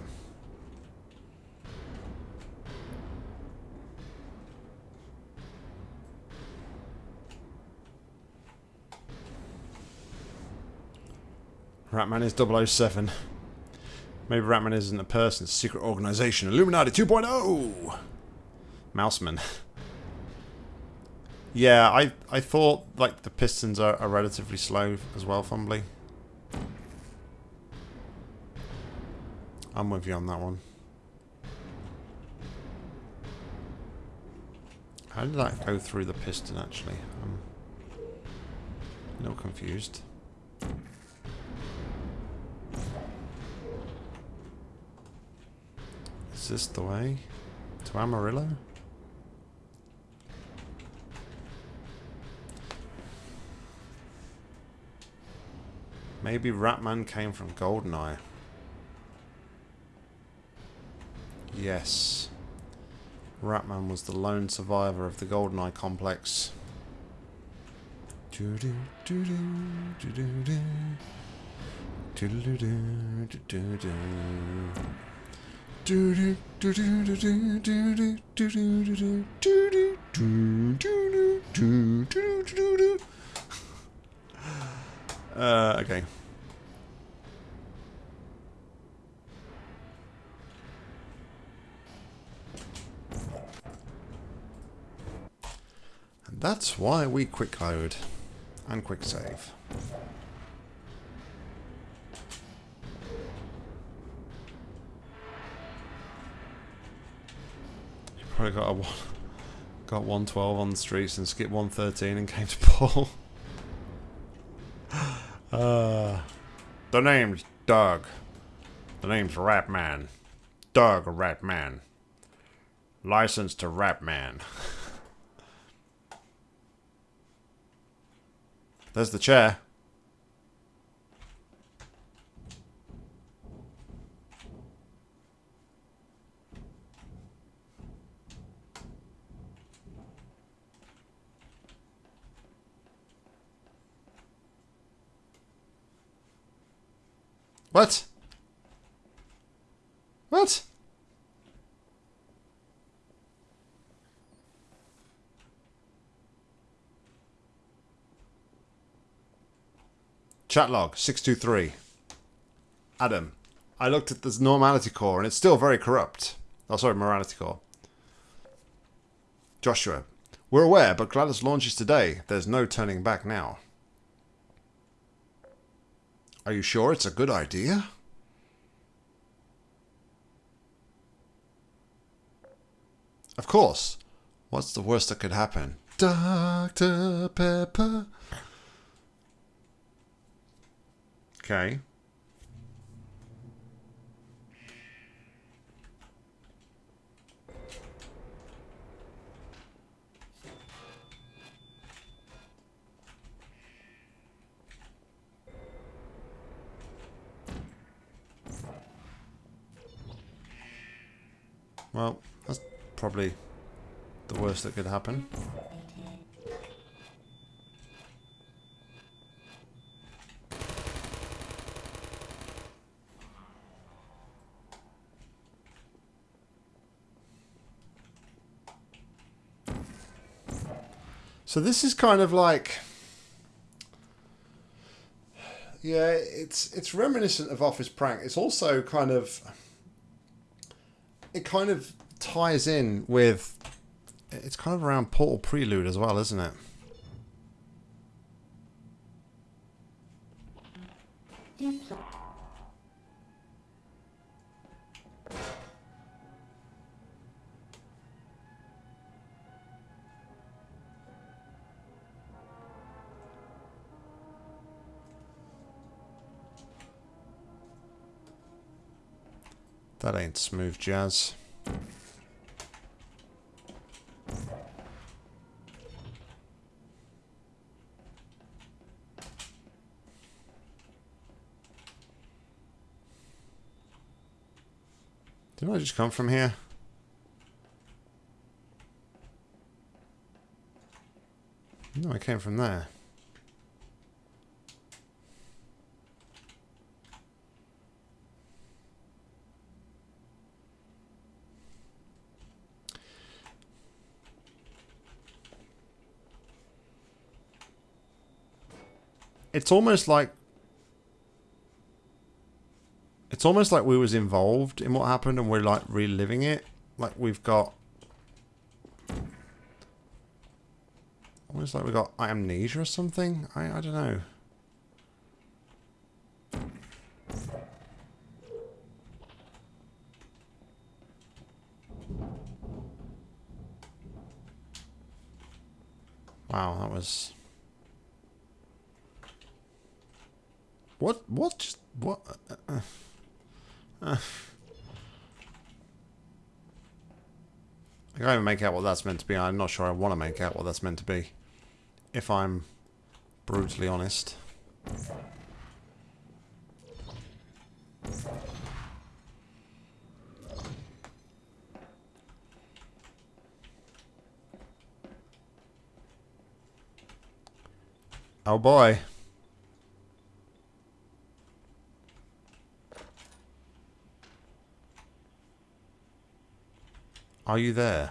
Ratman is 007. Maybe Ratman isn't a person, secret organization. Illuminati 2.0! Mouseman. yeah, I I thought like the pistons are, are relatively slow as well, Fumbly. I'm with you on that one. How did that go through the piston actually? I'm a little confused. Is this the way? To Amarillo? Maybe Ratman came from Goldeneye. Yes. Ratman was the lone survivor of the Goldeneye complex. Uh, okay. That's why we quick load and quick save. You probably got a one, got 112 on the streets and skipped 113 and came to Paul. uh, the name's Doug. The name's Ratman. Doug Ratman. License to Ratman. There's the chair. What? Chat log 623. Adam, I looked at this normality core and it's still very corrupt. Oh, sorry, morality core. Joshua, we're aware, but GLaDOS launches today. There's no turning back now. Are you sure it's a good idea? Of course. What's the worst that could happen? Dr. Pepper. Okay. Well, that's probably the worst that could happen. So this is kind of like yeah, it's it's reminiscent of Office Prank. It's also kind of it kind of ties in with it's kind of around Portal Prelude as well, isn't it? That ain't smooth jazz. Didn't I just come from here? No, I came from there. It's almost like it's almost like we was involved in what happened and we're like reliving it. Like we've got almost like we got amnesia or something. I I don't know. Wow, that was What? What? Just, what? Uh, uh, I can't even make out what that's meant to be. I'm not sure I want to make out what that's meant to be. If I'm brutally honest. Oh boy. Are you there?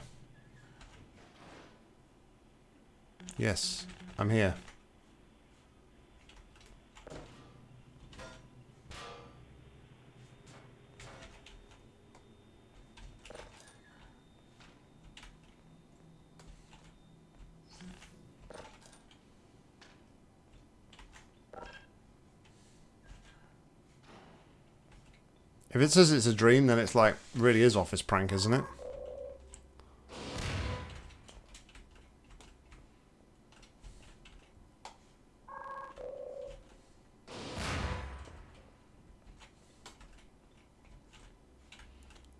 Yes, I'm here. If it says it's a dream, then it's like, really is office prank, isn't it?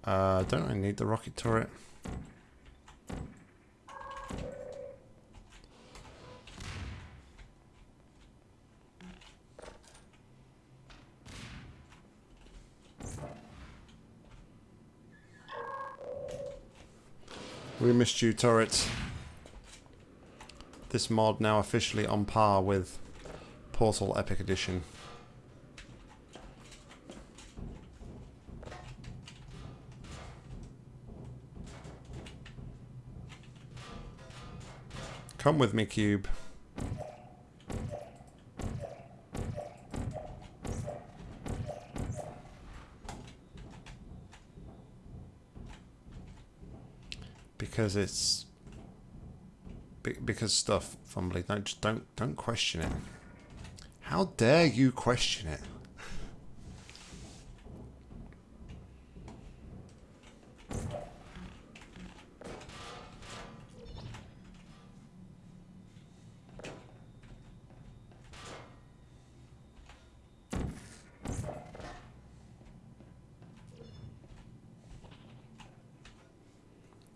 Uh, don't I need the rocket turret? We missed you, turrets. This mod now officially on par with Portal Epic Edition. Come with me, Cube. Because it's because stuff fumbly. Don't don't don't question it. How dare you question it?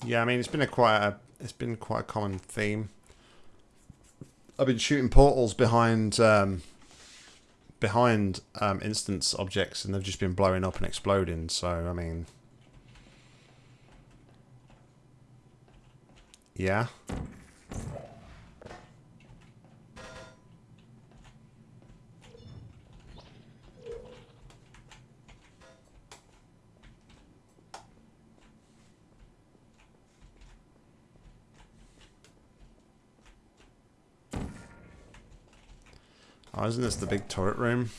Yeah, I mean it's been a quite a it's been quite a common theme. I've been shooting portals behind um, behind um, instance objects, and they've just been blowing up and exploding. So I mean, yeah. Isn't this the big turret room?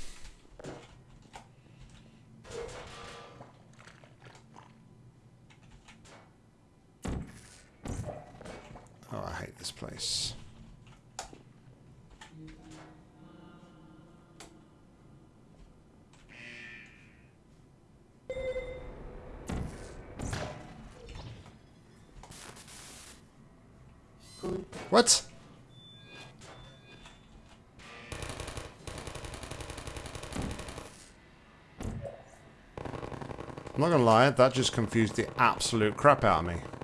Lie, that just confused the absolute crap out of me.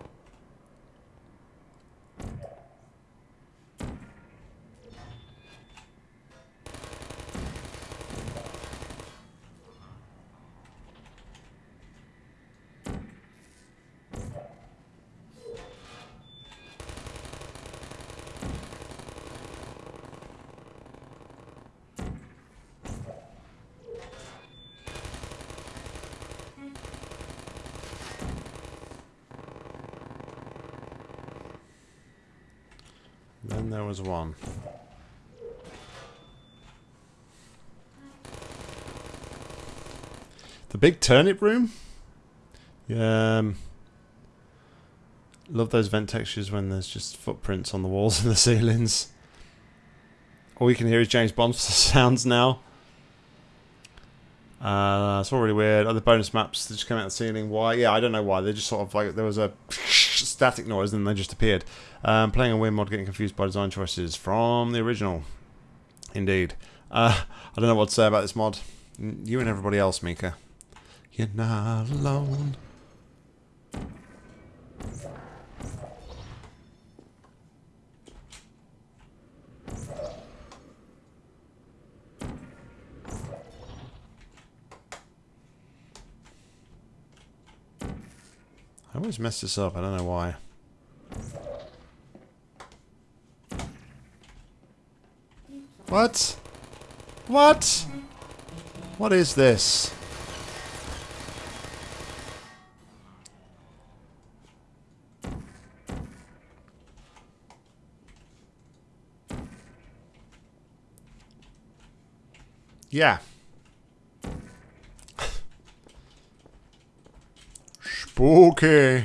one. The big turnip room? Um, love those vent textures when there's just footprints on the walls and the ceilings. All you can hear is James Bond sounds now. Uh, it's all really weird. Other bonus maps that just come out of the ceiling. Why? Yeah, I don't know why. They just sort of like there was a static noise and they just appeared. Um, playing a weird mod, getting confused by design choices from the original. Indeed. Uh, I don't know what to say about this mod. You and everybody else, Mika. You're not alone. Always mess this up, I don't know why. What? What? What is this? Yeah. Spooky.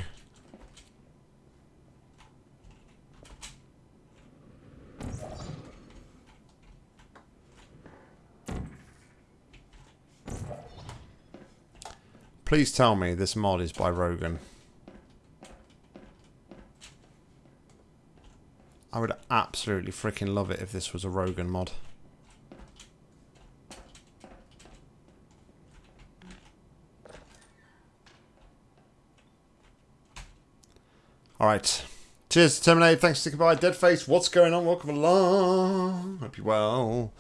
Please tell me this mod is by Rogan. I would absolutely freaking love it if this was a Rogan mod. Alright. Cheers, Terminate. Thanks for sticking by. Deadface, what's going on? Welcome along. Hope you're well.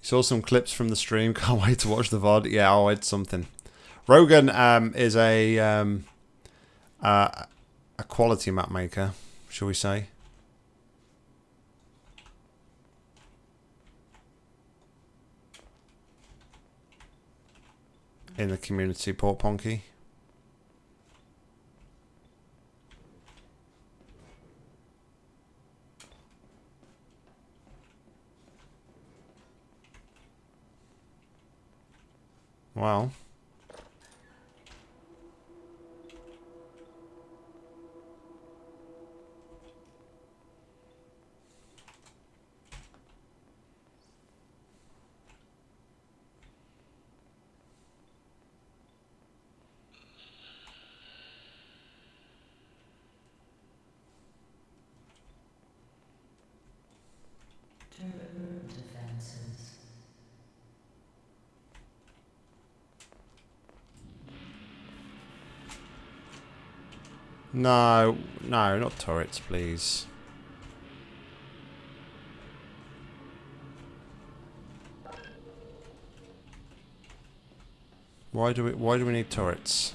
Saw some clips from the stream. Can't wait to watch the VOD. Yeah, I'll add something. Rogan um, is a um, uh, a quality map maker, shall we say? In the community, Port Ponky. Well. No, no, not turrets, please. Why do we why do we need turrets?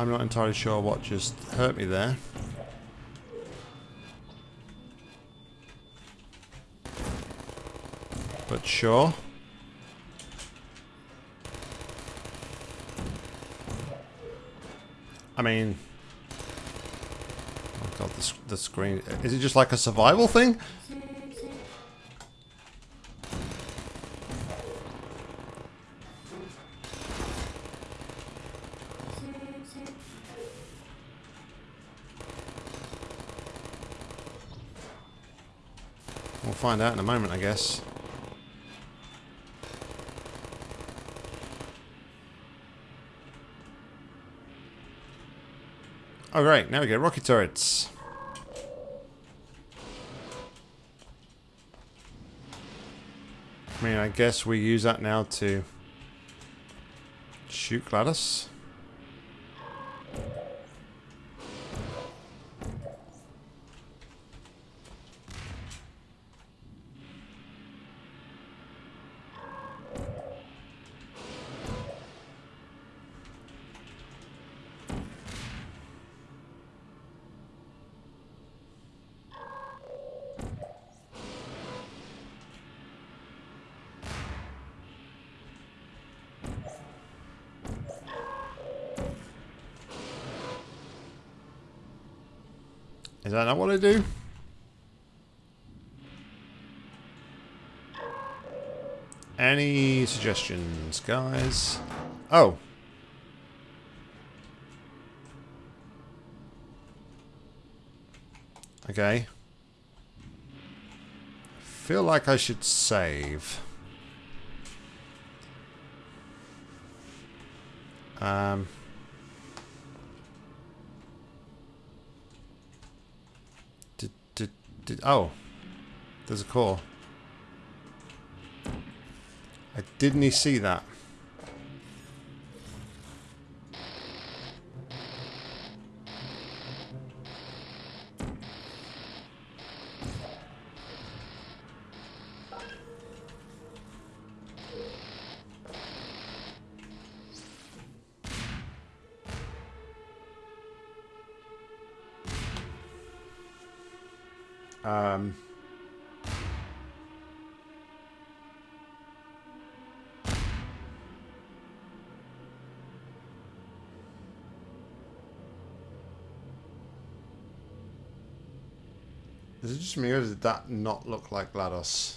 I'm not entirely sure what just hurt me there. But sure. I mean... Oh god, the, the screen... Is it just like a survival thing? Find out in a moment, I guess. Oh great, now we get rocket turrets. I mean, I guess we use that now to shoot GLaDOS. Suggestions, guys? Oh. Okay. Feel like I should save. Um... Did, did, did, oh. There's a core. Didn't he see that. That not look like GLaDOS?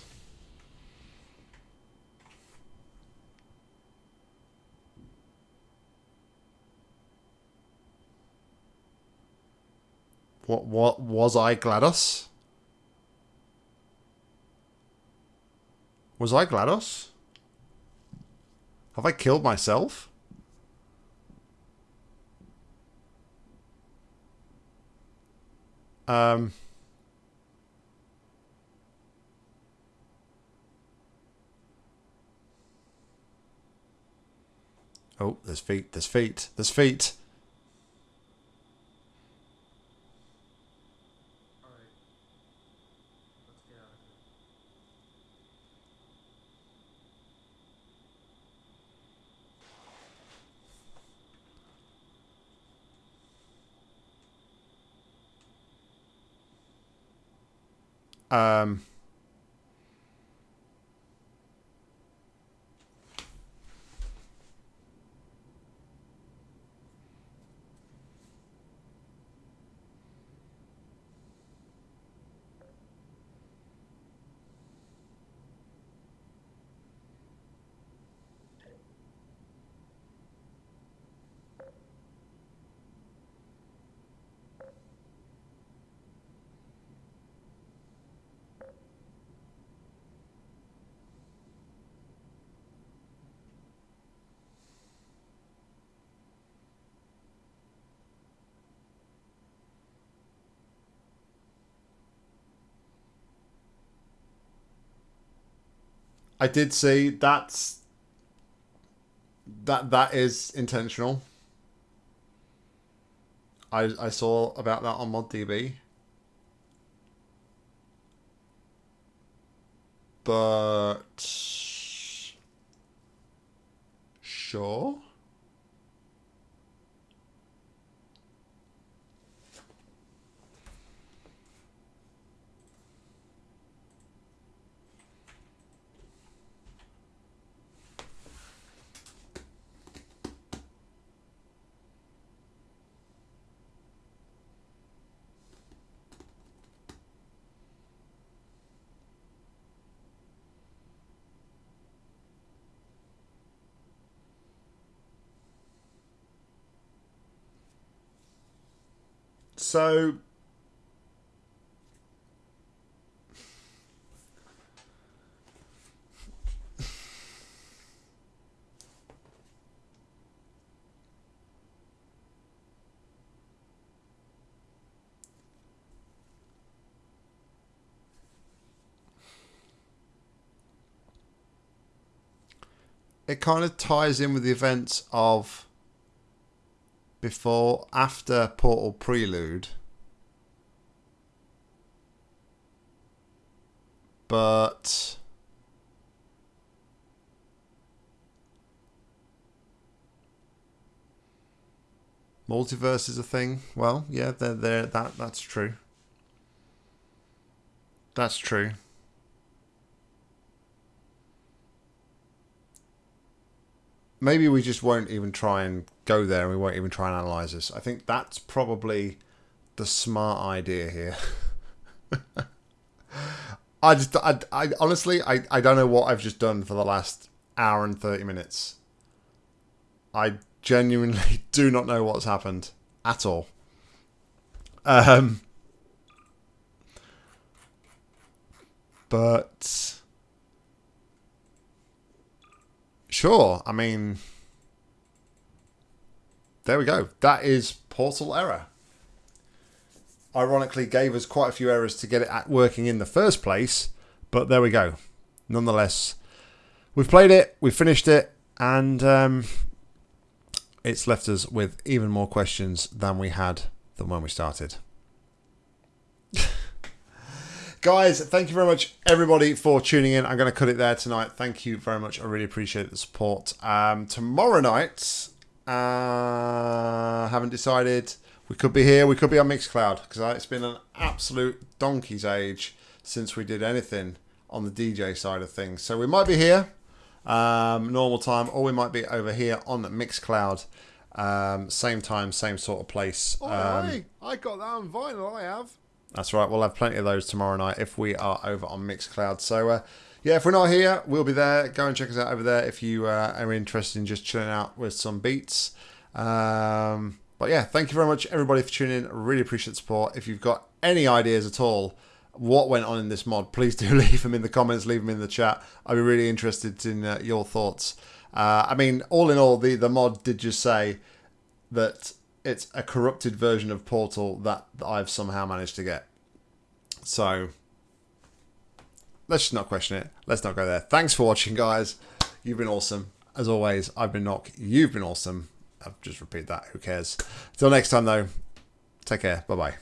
What what was I GLaDOS? Was I GLaDOS? Have I killed myself? Um Oh, there's feet, there's feet, there's feet. Um... I did see that's that that is intentional. I I saw about that on ModDB. But sure. So it kind of ties in with the events of before, after Portal Prelude. But... Multiverse is a thing. Well, yeah, they're, they're, that that's true. That's true. Maybe we just won't even try and go there and we won't even try and analyze this. I think that's probably the smart idea here. I just, I, I honestly, I, I don't know what I've just done for the last hour and 30 minutes. I genuinely do not know what's happened at all. Um, but sure, I mean, there we go. That is portal error. Ironically, gave us quite a few errors to get it at working in the first place, but there we go. Nonetheless, we've played it, we've finished it, and um, it's left us with even more questions than we had than when we started. Guys, thank you very much, everybody, for tuning in. I'm going to cut it there tonight. Thank you very much. I really appreciate the support. Um, tomorrow night, uh, haven't decided. We could be here. We could be on Mixcloud because it's been an absolute donkey's age since we did anything on the DJ side of things. So we might be here, um, normal time, or we might be over here on the Mixcloud. Um, same time, same sort of place. Oh, Um, hey, I got that on vinyl. I have. That's right. We'll have plenty of those tomorrow night if we are over on Mixcloud. So, uh, yeah, if we're not here, we'll be there. Go and check us out over there if you uh, are interested in just chilling out with some beats. Um, but yeah, thank you very much, everybody, for tuning in. Really appreciate the support. If you've got any ideas at all what went on in this mod, please do leave them in the comments, leave them in the chat. I'd be really interested in uh, your thoughts. Uh, I mean, all in all, the, the mod did just say that it's a corrupted version of Portal that I've somehow managed to get. So let's just not question it. Let's not go there. Thanks for watching, guys. You've been awesome. As always, I've been Nock. You've been awesome. I'll just repeat that. Who cares? Till next time, though, take care. Bye-bye.